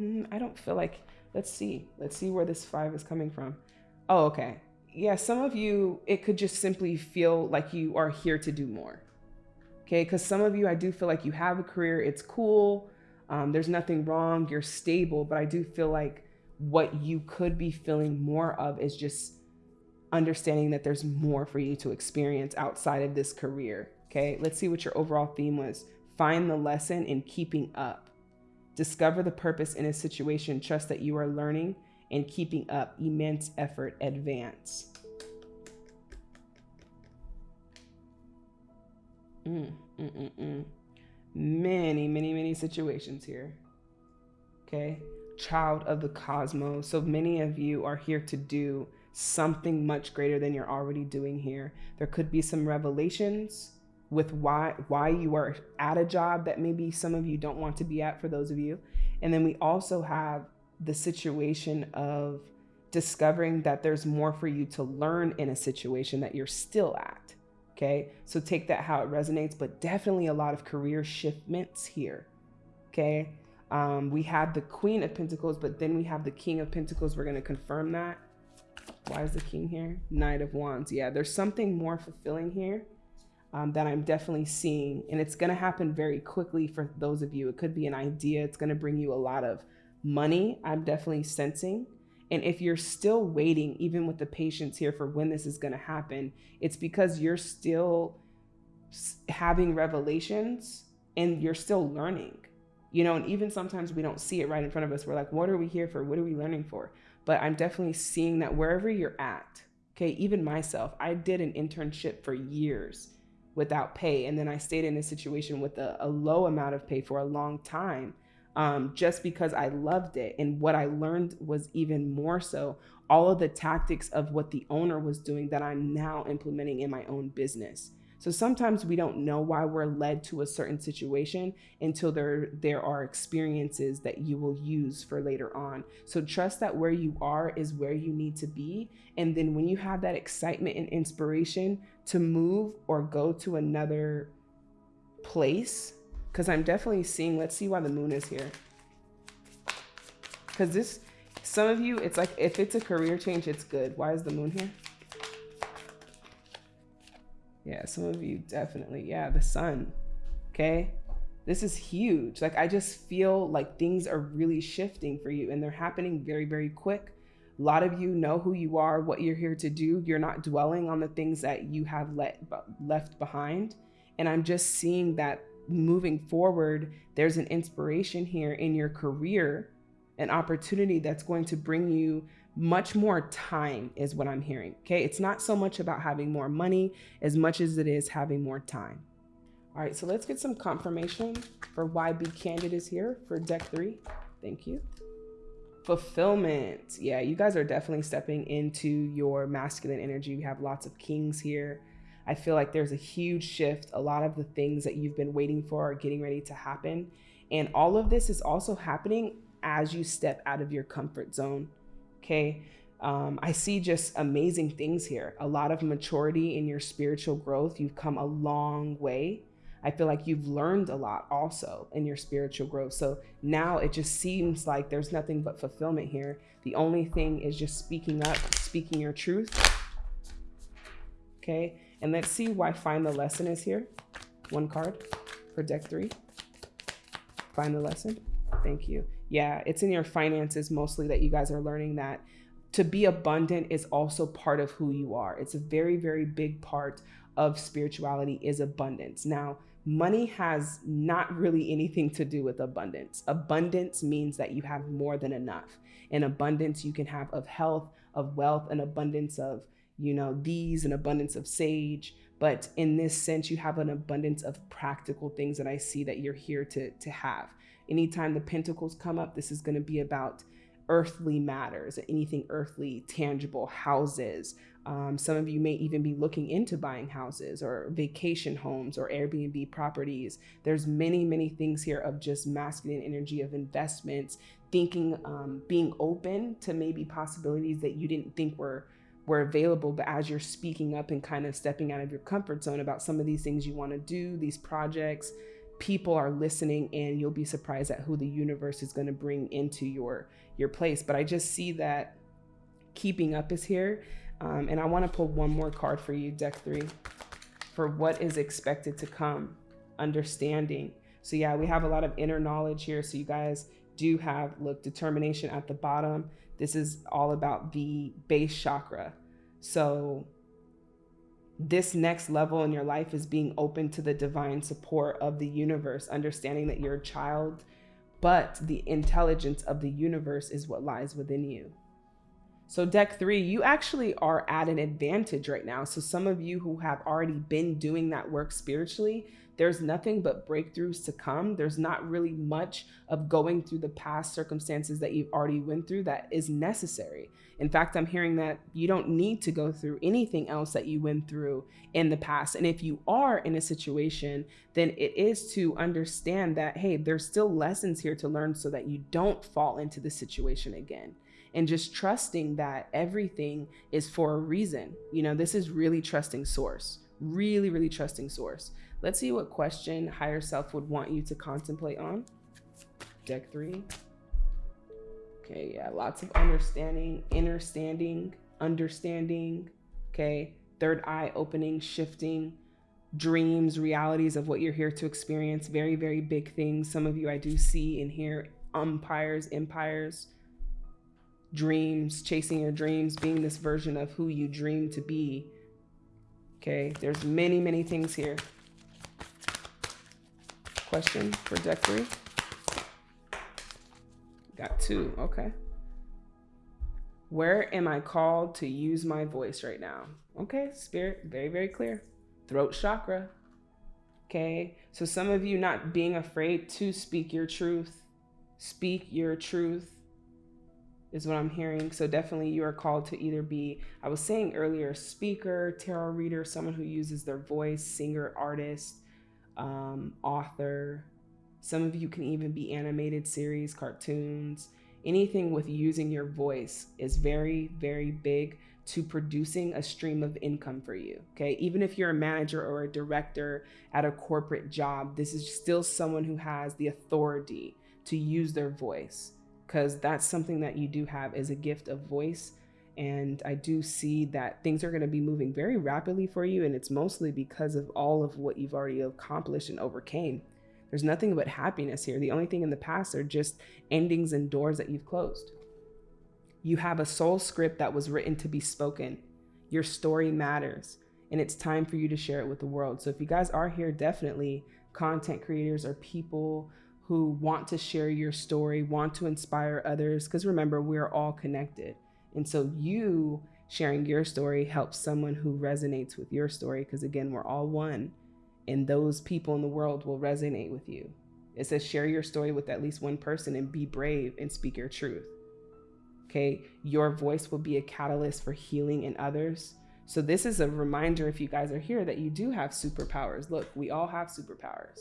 Speaker 1: Mm, I don't feel like, let's see. Let's see where this five is coming from. Oh, okay. Yeah, some of you, it could just simply feel like you are here to do more. Okay, because some of you, I do feel like you have a career, it's cool, um, there's nothing wrong, you're stable, but I do feel like what you could be feeling more of is just understanding that there's more for you to experience outside of this career. Okay, let's see what your overall theme was. Find the lesson in keeping up. Discover the purpose in a situation. Trust that you are learning and keeping up. Immense effort. Advance. Mm, mm, mm, mm. Many, many, many situations here. Okay. Child of the cosmos. So many of you are here to do something much greater than you're already doing here. There could be some revelations with why why you are at a job that maybe some of you don't want to be at for those of you. And then we also have the situation of discovering that there's more for you to learn in a situation that you're still at. Okay. So take that how it resonates, but definitely a lot of career shiftments here. Okay. Um, we have the Queen of Pentacles, but then we have the King of Pentacles. We're going to confirm that. Why is the King here? Knight of Wands. Yeah, there's something more fulfilling here um, that I'm definitely seeing. And it's going to happen very quickly for those of you. It could be an idea, it's going to bring you a lot of money. I'm definitely sensing. And if you're still waiting, even with the patience here for when this is going to happen, it's because you're still having revelations and you're still learning. You know, and even sometimes we don't see it right in front of us. We're like, what are we here for? What are we learning for? But I'm definitely seeing that wherever you're at, okay, even myself, I did an internship for years without pay. And then I stayed in a situation with a, a low amount of pay for a long time um, just because I loved it. And what I learned was even more so all of the tactics of what the owner was doing that I'm now implementing in my own business. So sometimes we don't know why we're led to a certain situation until there there are experiences that you will use for later on. So trust that where you are is where you need to be and then when you have that excitement and inspiration to move or go to another place cuz I'm definitely seeing let's see why the moon is here. Cuz this some of you it's like if it's a career change it's good. Why is the moon here? Yeah, some of you definitely. Yeah, the sun. Okay. This is huge. Like, I just feel like things are really shifting for you and they're happening very, very quick. A lot of you know who you are, what you're here to do. You're not dwelling on the things that you have let, left behind. And I'm just seeing that moving forward, there's an inspiration here in your career, an opportunity that's going to bring you much more time is what I'm hearing. Okay. It's not so much about having more money as much as it is having more time. All right. So let's get some confirmation for why Be Candid is here for deck three. Thank you. Fulfillment. Yeah. You guys are definitely stepping into your masculine energy. We have lots of kings here. I feel like there's a huge shift. A lot of the things that you've been waiting for are getting ready to happen. And all of this is also happening as you step out of your comfort zone. Okay. Um, I see just amazing things here. A lot of maturity in your spiritual growth. You've come a long way. I feel like you've learned a lot also in your spiritual growth. So now it just seems like there's nothing but fulfillment here. The only thing is just speaking up, speaking your truth. Okay. And let's see why find the lesson is here. One card for deck three. Find the lesson. Thank you yeah, it's in your finances mostly that you guys are learning that to be abundant is also part of who you are. It's a very, very big part of spirituality is abundance. Now, money has not really anything to do with abundance. Abundance means that you have more than enough. In abundance, you can have of health, of wealth, an abundance of, you know, these, an abundance of sage. But in this sense, you have an abundance of practical things that I see that you're here to, to have. Anytime the pentacles come up, this is going to be about earthly matters, anything earthly, tangible, houses. Um, some of you may even be looking into buying houses or vacation homes or Airbnb properties. There's many, many things here of just masculine energy of investments, thinking, um, being open to maybe possibilities that you didn't think were were available but as you're speaking up and kind of stepping out of your comfort zone about some of these things you want to do these projects people are listening and you'll be surprised at who the universe is going to bring into your your place. But i just see that keeping up is here. Um, and i want to pull one more card for you deck three for what is expected to come understanding. So yeah we have a lot of inner knowledge here. So you guys do have look determination at the bottom this is all about the base chakra so this next level in your life is being open to the divine support of the universe, understanding that you're a child, but the intelligence of the universe is what lies within you. So, deck three, you actually are at an advantage right now. So, some of you who have already been doing that work spiritually, there's nothing but breakthroughs to come. There's not really much of going through the past circumstances that you've already went through that is necessary. In fact, I'm hearing that you don't need to go through anything else that you went through in the past. And if you are in a situation, then it is to understand that, hey, there's still lessons here to learn so that you don't fall into the situation again and just trusting that everything is for a reason. You know, this is really trusting source, really, really trusting source. Let's see what question higher self would want you to contemplate on. Deck three. Okay, yeah, lots of understanding, understanding, understanding. Okay, third eye opening, shifting, dreams, realities of what you're here to experience. Very, very big things. Some of you I do see and hear umpires, empires, dreams, chasing your dreams, being this version of who you dream to be. Okay, there's many, many things here. Question for deck three? Got two, okay. Where am I called to use my voice right now? Okay, spirit, very, very clear. Throat chakra. Okay, so some of you not being afraid to speak your truth, speak your truth is what I'm hearing. So definitely you are called to either be, I was saying earlier, speaker, tarot reader, someone who uses their voice, singer, artist, um, author. Some of you can even be animated series, cartoons, anything with using your voice is very, very big to producing a stream of income for you. Okay. Even if you're a manager or a director at a corporate job, this is still someone who has the authority to use their voice because that's something that you do have is a gift of voice. And I do see that things are going to be moving very rapidly for you. And it's mostly because of all of what you've already accomplished and overcame. There's nothing but happiness here. The only thing in the past are just endings and doors that you've closed. You have a soul script that was written to be spoken. Your story matters, and it's time for you to share it with the world. So if you guys are here, definitely content creators or people who want to share your story, want to inspire others, because remember, we're all connected. And so you sharing your story helps someone who resonates with your story, because again, we're all one, and those people in the world will resonate with you. It says share your story with at least one person and be brave and speak your truth. Okay, your voice will be a catalyst for healing in others. So, this is a reminder if you guys are here that you do have superpowers. Look, we all have superpowers.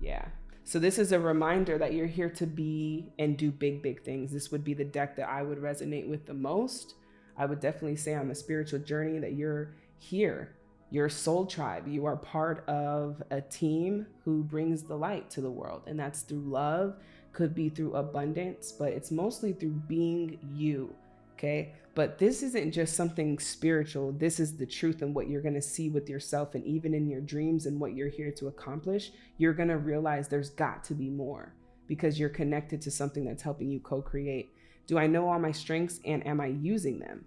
Speaker 1: Yeah. So this is a reminder that you're here to be and do big, big things. This would be the deck that I would resonate with the most. I would definitely say on the spiritual journey that you're here. You're soul tribe. You are part of a team who brings the light to the world. And that's through love, could be through abundance, but it's mostly through being you. Okay. But this isn't just something spiritual. This is the truth and what you're going to see with yourself. And even in your dreams and what you're here to accomplish, you're going to realize there's got to be more because you're connected to something that's helping you co create. Do I know all my strengths and am I using them?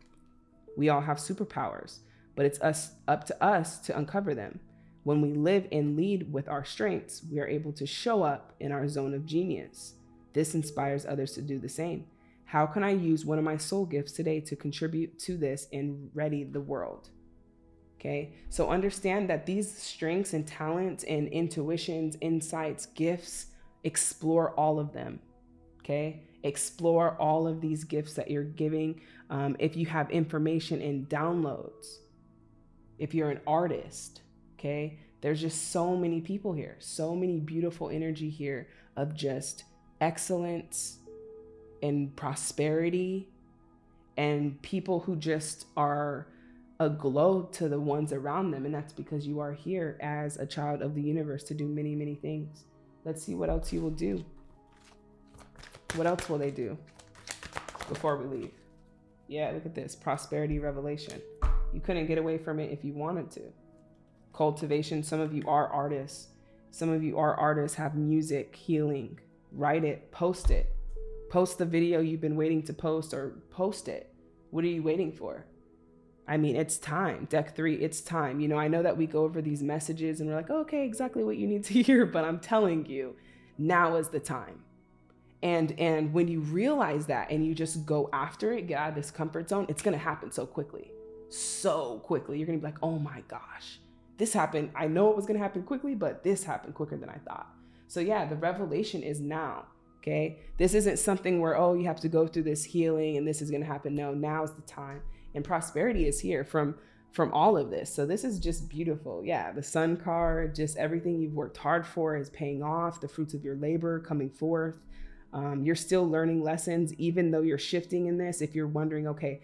Speaker 1: We all have superpowers, but it's us up to us to uncover them. When we live and lead with our strengths, we are able to show up in our zone of genius. This inspires others to do the same. How can I use one of my soul gifts today to contribute to this and ready the world? Okay, so understand that these strengths and talents and intuitions, insights, gifts, explore all of them. Okay, explore all of these gifts that you're giving. Um, if you have information in downloads, if you're an artist, okay, there's just so many people here, so many beautiful energy here of just excellence, and prosperity and people who just are a glow to the ones around them. And that's because you are here as a child of the universe to do many, many things. Let's see what else you will do. What else will they do before we leave? Yeah, look at this prosperity revelation. You couldn't get away from it if you wanted to. Cultivation, some of you are artists. Some of you are artists, have music, healing. Write it, post it Post the video you've been waiting to post or post it. What are you waiting for? I mean, it's time. Deck three, it's time. You know, I know that we go over these messages and we're like, okay, exactly what you need to hear, but I'm telling you, now is the time. And and when you realize that and you just go after it, get out of this comfort zone, it's gonna happen so quickly. So quickly. You're gonna be like, oh my gosh, this happened. I know it was gonna happen quickly, but this happened quicker than I thought. So yeah, the revelation is now. Okay. This isn't something where, oh, you have to go through this healing and this is going to happen. No, now is the time. And prosperity is here from from all of this. So this is just beautiful. Yeah, the sun card, just everything you've worked hard for is paying off, the fruits of your labor coming forth. Um, you're still learning lessons, even though you're shifting in this. If you're wondering, okay,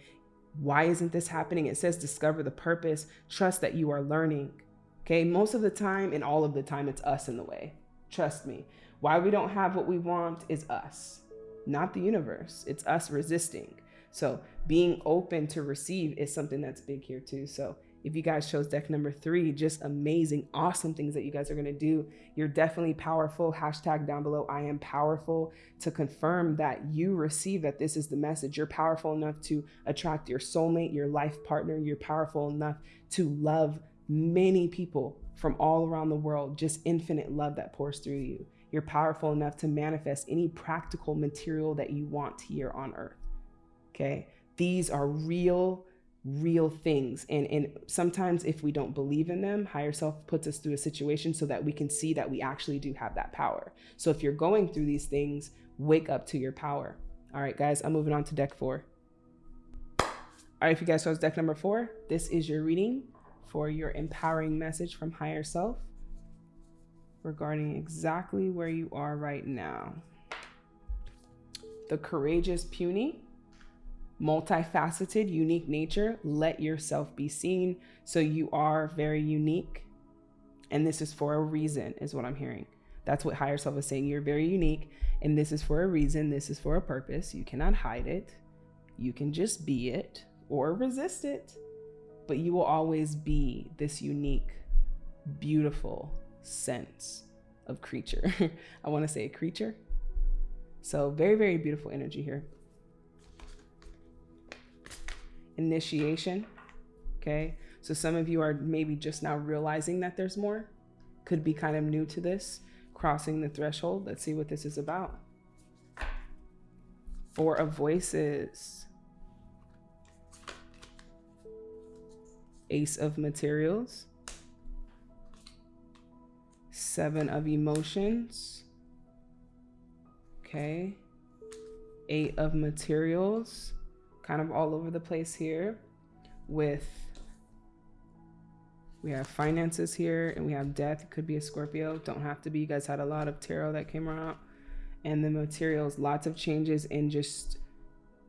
Speaker 1: why isn't this happening? It says discover the purpose, trust that you are learning. Okay, most of the time and all of the time, it's us in the way. Trust me. Why we don't have what we want is us, not the universe. It's us resisting. So being open to receive is something that's big here too. So If you guys chose deck number three, just amazing, awesome things that you guys are going to do. You're definitely powerful. Hashtag down below, I am powerful to confirm that you receive that this is the message. You're powerful enough to attract your soulmate, your life partner. You're powerful enough to love many people from all around the world, just infinite love that pours through you. You're powerful enough to manifest any practical material that you want here on earth. Okay. These are real real things. And, and sometimes if we don't believe in them, higher self puts us through a situation so that we can see that we actually do have that power. So if you're going through these things, wake up to your power. All right, guys, I'm moving on to deck four. All right, if you guys chose deck number four, this is your reading for your empowering message from higher self regarding exactly where you are right now. The courageous puny multifaceted, unique nature, let yourself be seen. So you are very unique. And this is for a reason, is what I'm hearing. That's what higher self is saying. You're very unique. And this is for a reason. This is for a purpose. You cannot hide it. You can just be it or resist it. But you will always be this unique, beautiful sense of creature. I want to say a creature. So, very, very beautiful energy here initiation. Okay. So some of you are maybe just now realizing that there's more, could be kind of new to this, crossing the threshold. Let's see what this is about. Four of voices. Ace of materials. Seven of emotions. Okay. Eight of materials kind of all over the place here with we have finances here and we have death. It could be a scorpio. Don't have to be. You guys had a lot of tarot that came around and the materials lots of changes in just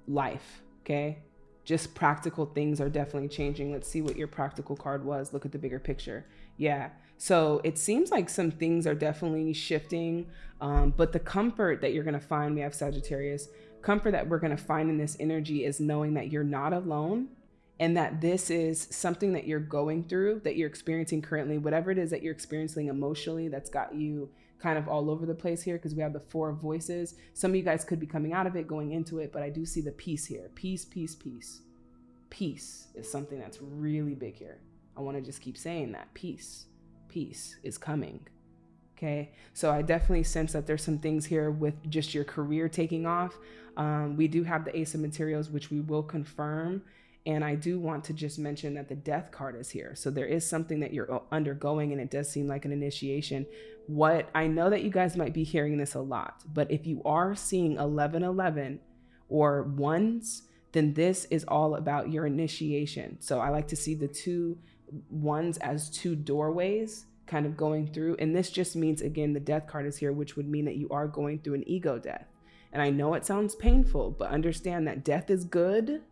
Speaker 1: life okay? Just practical things are definitely changing. Let's see what your practical card was. Look at the bigger picture yeah so it seems like some things are definitely shifting um, but the comfort that you're going to find we have sagittarius comfort that we're going to find in this energy is knowing that you're not alone and that this is something that you're going through, that you're experiencing currently, whatever it is that you're experiencing emotionally that's got you kind of all over the place here because we have the four voices. Some of you guys could be coming out of it, going into it, but I do see the peace here. Peace, peace, peace. Peace is something that's really big here. I want to just keep saying that. Peace, peace is coming. Okay. So I definitely sense that there's some things here with just your career taking off. Um, we do have the Ace of Materials, which we will confirm. And I do want to just mention that the death card is here. So there is something that you're undergoing, and it does seem like an initiation. What I know that you guys might be hearing this a lot, but if you are seeing 1111 or ones, then this is all about your initiation. So I like to see the two ones as two doorways kind of going through. And this just means, again, the death card is here, which would mean that you are going through an ego death. And I know it sounds painful, but understand that death is good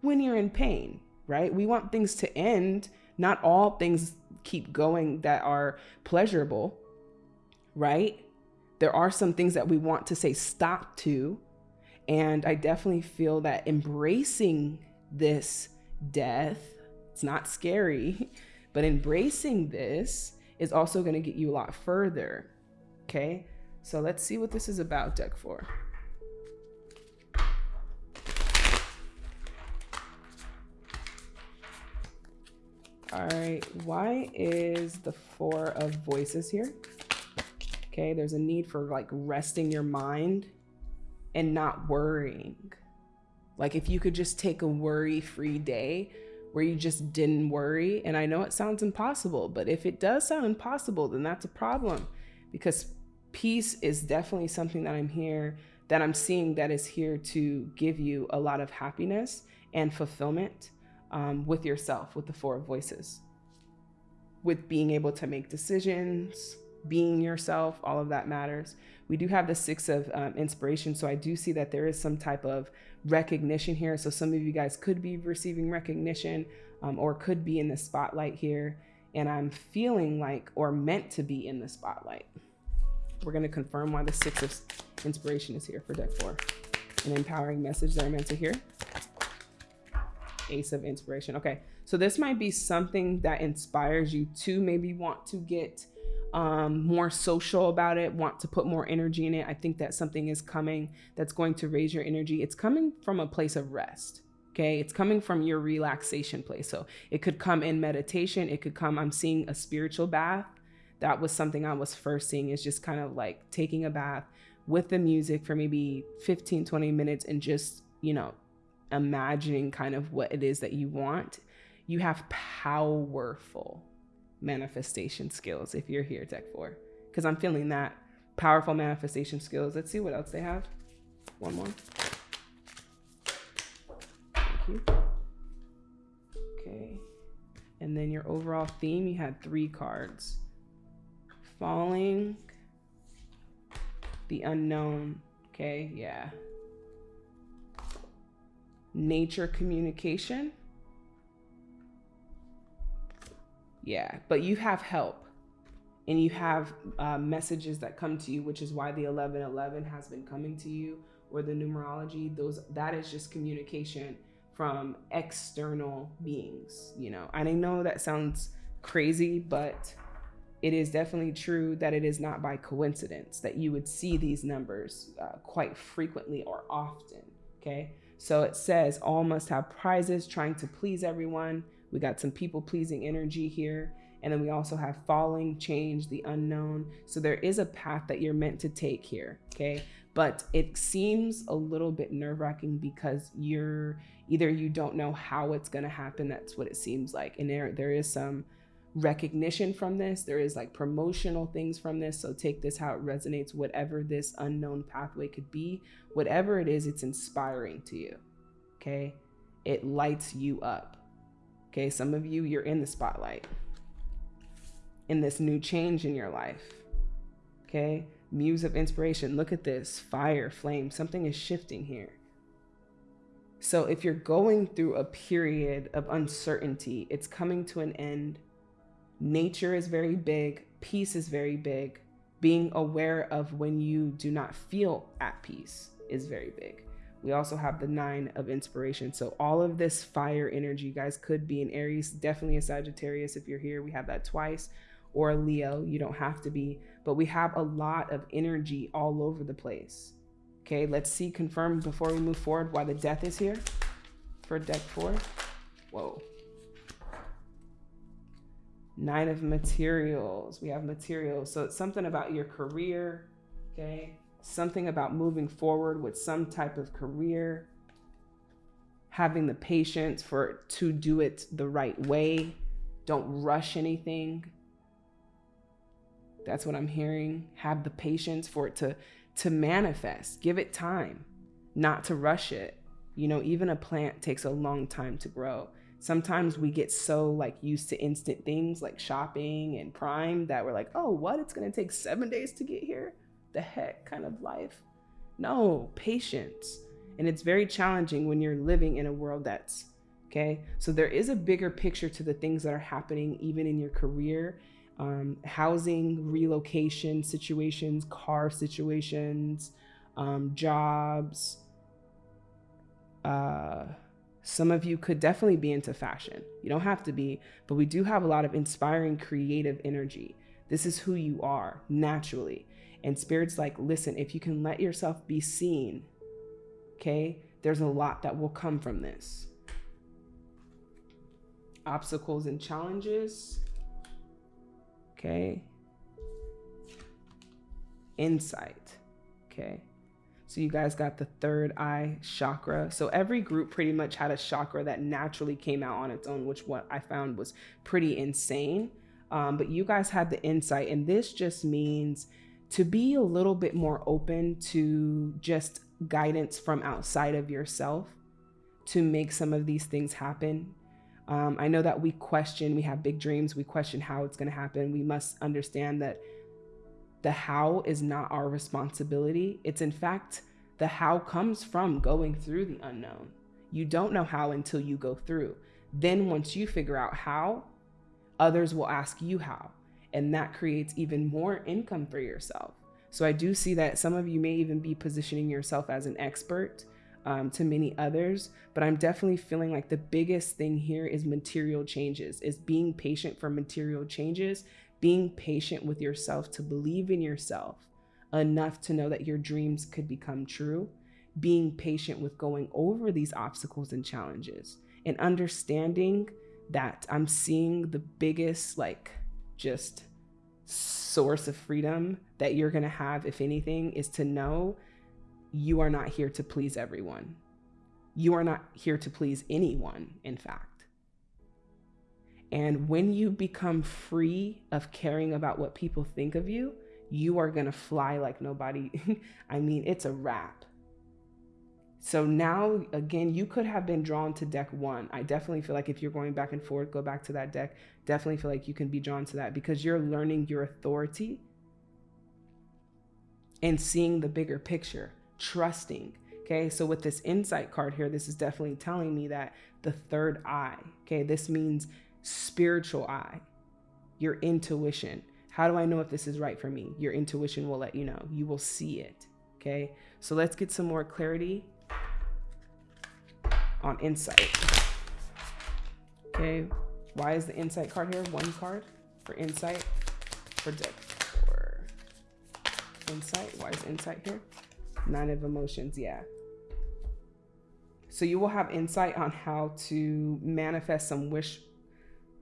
Speaker 1: when you're in pain, right? We want things to end. Not all things keep going that are pleasurable, right? There are some things that we want to say stop to. And I definitely feel that embracing this death, it's not scary, but embracing this is also going to get you a lot further. Okay. So let's see what this is about, deck four. All right, why is the four of voices here? Okay, there's a need for like resting your mind and not worrying. Like if you could just take a worry-free day where you just didn't worry, and I know it sounds impossible, but if it does sound impossible, then that's a problem because peace is definitely something that I'm here, that I'm seeing that is here to give you a lot of happiness and fulfillment um, with yourself, with the four voices, with being able to make decisions, being yourself, all of that matters. We do have the six of um, inspiration. So I do see that there is some type of recognition here. So some of you guys could be receiving recognition um, or could be in the spotlight here. And I'm feeling like, or meant to be in the spotlight. We're going to confirm why the six of inspiration is here for deck four. An empowering message that I'm meant to hear. Ace of Inspiration. Okay, so this might be something that inspires you to maybe want to get um, more social about it, want to put more energy in it. I think that something is coming that's going to raise your energy. It's coming from a place of rest. Okay, it's coming from your relaxation place. So it could come in meditation. It could come, I'm seeing a spiritual bath. That was something I was first seeing, is just kind of like taking a bath with the music for maybe 15, 20 minutes and just, you know, imagining kind of what it is that you want. You have powerful manifestation skills if you're here, Tech 4. Because I'm feeling that powerful manifestation skills. Let's see what else they have. One more. Thank you. Okay. And then your overall theme, you had three cards. Falling, the unknown. Okay, yeah. Nature communication Yeah, but you have help and you have uh, messages that come to you, which is why the 1111 has been coming to you or the numerology. Those that is just communication from external beings, you know. And I know that sounds crazy, but it is definitely true that it is not by coincidence that you would see these numbers uh, quite frequently or often. Okay. So it says all must have prizes, trying to please everyone. We got some people pleasing energy here. And then we also have falling, change, the unknown. So there is a path that you're meant to take here. Okay. But it seems a little bit nerve wracking because you're either you don't know how it's going to happen. That's what it seems like. And there, there is some recognition from this. There is like promotional things from this. So take this how it resonates, whatever this unknown pathway could be, whatever it is, it's inspiring to you. Okay. It lights you up. Okay, some of you, you're in the spotlight in this new change in your life. Okay, muse of inspiration. Look at this fire, flame. Something is shifting here. So if you're going through a period of uncertainty, it's coming to an end. Nature is very big, peace is very big. Being aware of when you do not feel at peace is very big. We also have the nine of inspiration. So all of this fire energy, guys, could be an Aries, definitely a Sagittarius if you're here. We have that twice or a Leo. You don't have to be, but we have a lot of energy all over the place. Okay, let's see, confirm before we move forward why the death is here for deck four. Whoa. Nine of materials. We have materials. So it's something about your career. Okay something about moving forward with some type of career, having the patience for to do it the right way. Don't rush anything. That's what I'm hearing. Have the patience for it to to manifest. Give it time, not to rush it. You know, even a plant takes a long time to grow. Sometimes we get so like used to instant things like shopping and Prime that we're like, "Oh, what? It's going to take 7 days to get here?" The heck kind of life. No, patience. And it's very challenging when you're living in a world that's okay. So there is a bigger picture to the things that are happening, even in your career, um, housing, relocation situations, car situations, um, jobs. Uh, some of you could definitely be into fashion. You don't have to be, but we do have a lot of inspiring creative energy. This is who you are naturally. And Spirit's like, listen, if you can let yourself be seen, okay, there's a lot that will come from this. Obstacles and challenges, okay. Insight, okay. So you guys got the third eye chakra. So every group pretty much had a chakra that naturally came out on its own, which what I found was pretty insane. Um, but you guys had the insight, and this just means to be a little bit more open to just guidance from outside of yourself to make some of these things happen. Um, I know that we question, we have big dreams, we question how it's going to happen. We must understand that the how is not our responsibility. It's in fact, the how comes from going through the unknown. You don't know how until you go through. Then, once you figure out how, others will ask you how and that creates even more income for yourself. So I do see that some of you may even be positioning yourself as an expert um, to many others, but I'm definitely feeling like the biggest thing here is material changes, is being patient for material changes, being patient with yourself to believe in yourself enough to know that your dreams could become true, being patient with going over these obstacles and challenges, and understanding that I'm seeing the biggest, like, just source of freedom that you're going to have, if anything, is to know you are not here to please everyone. You are not here to please anyone, in fact. And when you become free of caring about what people think of you, you are going to fly like nobody. I mean, it's a wrap. So now, again, you could have been drawn to deck one. I definitely feel like if you're going back and forth, go back to that deck. Definitely feel like you can be drawn to that because you're learning your authority and seeing the bigger picture trusting. Okay, so with this insight card here, this is definitely telling me that the third eye, okay, this means spiritual eye, your intuition. How do I know if this is right for me? Your intuition will let you know. You will see it. Okay, so let's get some more clarity on insight. Okay, why is the insight card here? One card for insight for deck four. Insight, why is insight here? Nine of emotions, yeah. So you will have insight on how to manifest some wish,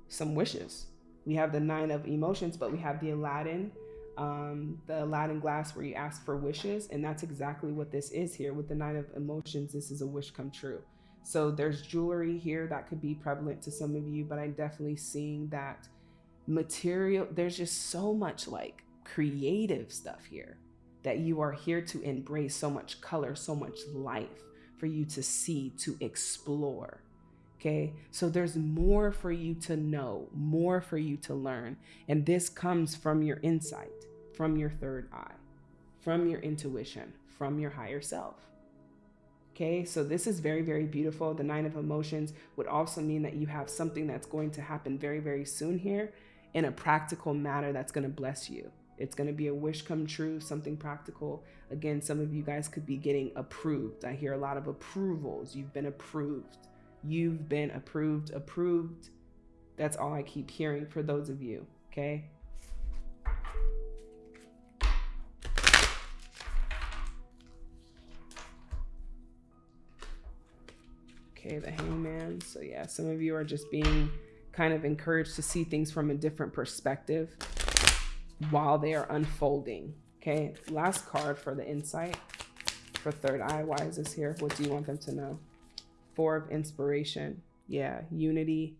Speaker 1: some wishes. We have the nine of emotions, but we have the Aladdin, um, the Aladdin glass where you ask for wishes. And that's exactly what this is here with the nine of emotions. This is a wish come true. So there's jewelry here that could be prevalent to some of you, but I'm definitely seeing that material. There's just so much like creative stuff here that you are here to embrace so much color, so much life for you to see, to explore. Okay, so there's more for you to know, more for you to learn. And this comes from your insight, from your third eye, from your intuition, from your higher self. Okay, so this is very, very beautiful. The Nine of Emotions would also mean that you have something that's going to happen very, very soon here in a practical manner that's going to bless you. It's going to be a wish come true, something practical. Again, some of you guys could be getting approved. I hear a lot of approvals. You've been approved. You've been approved, approved. That's all I keep hearing for those of you, okay? Okay, the hangman. So yeah, some of you are just being kind of encouraged to see things from a different perspective while they are unfolding. Okay, last card for the insight for third eye. Why is this here? What do you want them to know? Four of inspiration. Yeah, unity,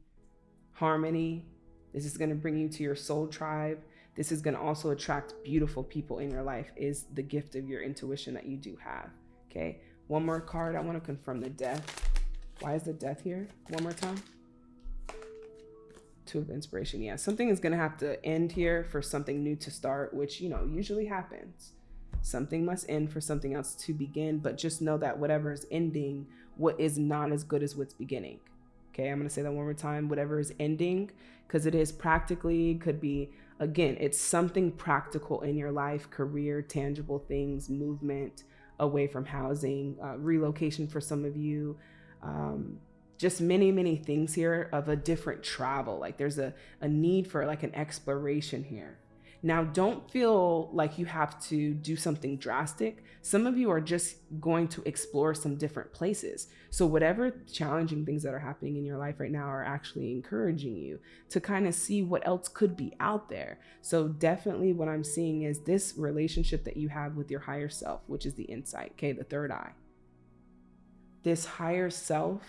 Speaker 1: harmony. This is going to bring you to your soul tribe. This is going to also attract beautiful people in your life is the gift of your intuition that you do have. Okay, one more card. I want to confirm the death. Why is the death here? One more time. Two of inspiration. Yeah, something is going to have to end here for something new to start, which, you know, usually happens. Something must end for something else to begin, but just know that whatever is ending, what is not as good as what's beginning. Okay, I'm going to say that one more time. Whatever is ending, because it is practically, could be, again, it's something practical in your life, career, tangible things, movement away from housing, uh, relocation for some of you. Um, just many many things here of a different travel. Like there's a, a need for like an exploration here. Now don't feel like you have to do something drastic. Some of you are just going to explore some different places. So whatever challenging things that are happening in your life right now are actually encouraging you to kind of see what else could be out there. So definitely what i'm seeing is this relationship that you have with your higher self which is the insight okay the third eye this higher self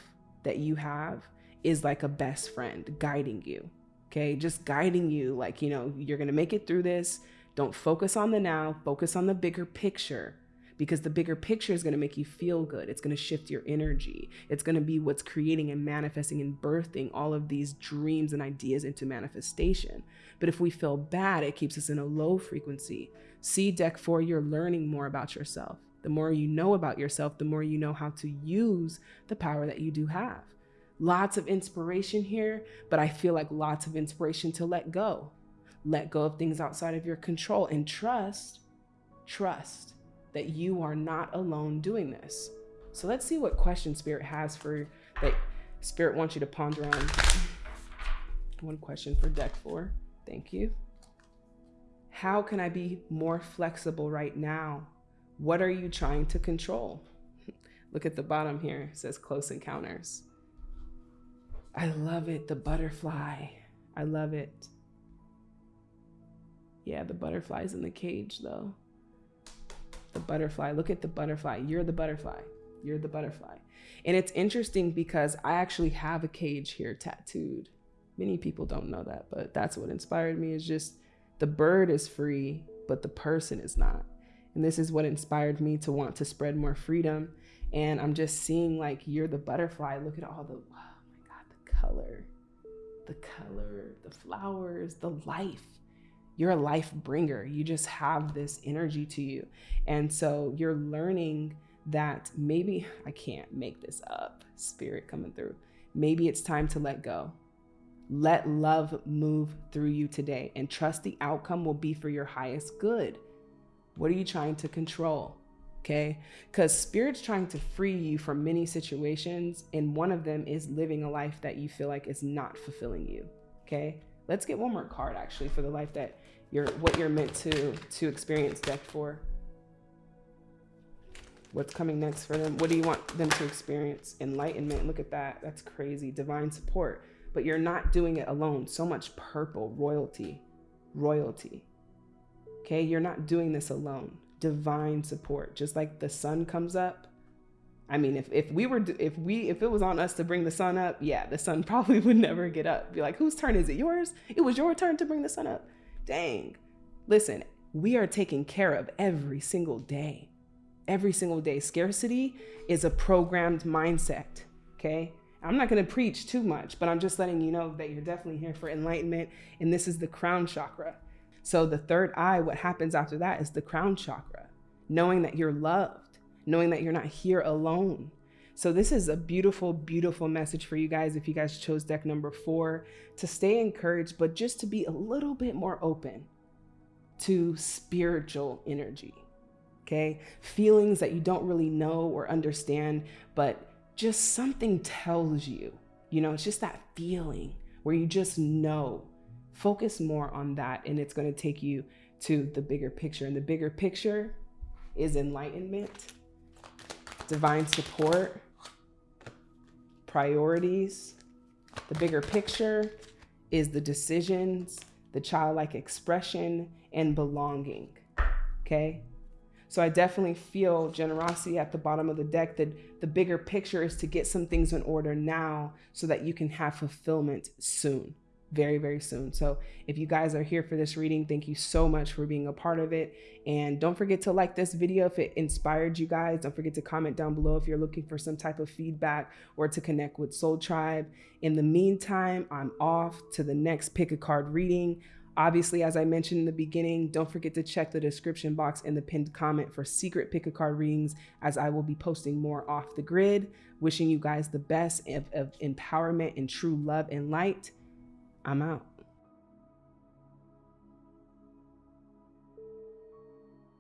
Speaker 1: that you have is like a best friend guiding you. Okay. Just guiding you, like, you know, you're going to make it through this. Don't focus on the now, focus on the bigger picture because the bigger picture is going to make you feel good. It's going to shift your energy. It's going to be what's creating and manifesting and birthing all of these dreams and ideas into manifestation. But if we feel bad, it keeps us in a low frequency. See deck four, you're learning more about yourself. The more you know about yourself, the more you know how to use the power that you do have. Lots of inspiration here, but I feel like lots of inspiration to let go. Let go of things outside of your control and trust, trust that you are not alone doing this. So let's see what question Spirit has for that Spirit wants you to ponder on. One question for deck four. Thank you. How can I be more flexible right now? What are you trying to control? Look at the bottom here. It says close encounters. I love it. The butterfly. I love it. Yeah, the butterfly's in the cage though. The butterfly. Look at the butterfly. You're the butterfly. You're the butterfly. And it's interesting because I actually have a cage here tattooed. Many people don't know that, but that's what inspired me is just the bird is free, but the person is not. And this is what inspired me to want to spread more freedom. And I'm just seeing like you're the butterfly. Look at all the, oh my God, the color, the color, the flowers, the life. You're a life bringer. You just have this energy to you. And so you're learning that maybe I can't make this up, spirit coming through. Maybe it's time to let go. Let love move through you today and trust the outcome will be for your highest good. What are you trying to control? Okay. Because spirit's trying to free you from many situations. And one of them is living a life that you feel like is not fulfilling you. Okay. Let's get one more card actually for the life that you're, what you're meant to, to experience deck for. What's coming next four them? What do you want them to experience? Enlightenment. Look at that. That's crazy. Divine support. But you're not doing it alone. So much purple. Royalty. Royalty. Okay. You're not doing this alone. Divine support. Just like the sun comes up. I mean, if, if we were, if we, if it was on us to bring the sun up, yeah, the sun probably would never get up. Be like, whose turn is it? Yours? It was your turn to bring the sun up. Dang. Listen, we are taken care of every single day every single day. Scarcity is a programmed mindset. Okay. I'm not going to preach too much, but I'm just letting you know that you're definitely here for enlightenment. And this is the crown chakra. So the third eye, what happens after that is the crown chakra, knowing that you're loved, knowing that you're not here alone. So this is a beautiful, beautiful message for you guys. If you guys chose deck number four to stay encouraged, but just to be a little bit more open to spiritual energy okay? Feelings that you don't really know or understand, but just something tells you, you know, it's just that feeling where you just know. Focus more on that, and it's going to take you to the bigger picture. And the bigger picture is enlightenment, divine support, priorities. The bigger picture is the decisions, the childlike expression, and belonging. Okay? So I definitely feel generosity at the bottom of the deck that the bigger picture is to get some things in order now so that you can have fulfillment soon very, very soon. So if you guys are here for this reading, thank you so much for being a part of it. And don't forget to like this video if it inspired you guys. Don't forget to comment down below if you're looking for some type of feedback or to connect with Soul Tribe. In the meantime, I'm off to the next pick a card reading. Obviously, as I mentioned in the beginning, don't forget to check the description box and the pinned comment for secret pick a card readings as I will be posting more off the grid. Wishing you guys the best of, of empowerment and true love and light. I'm out.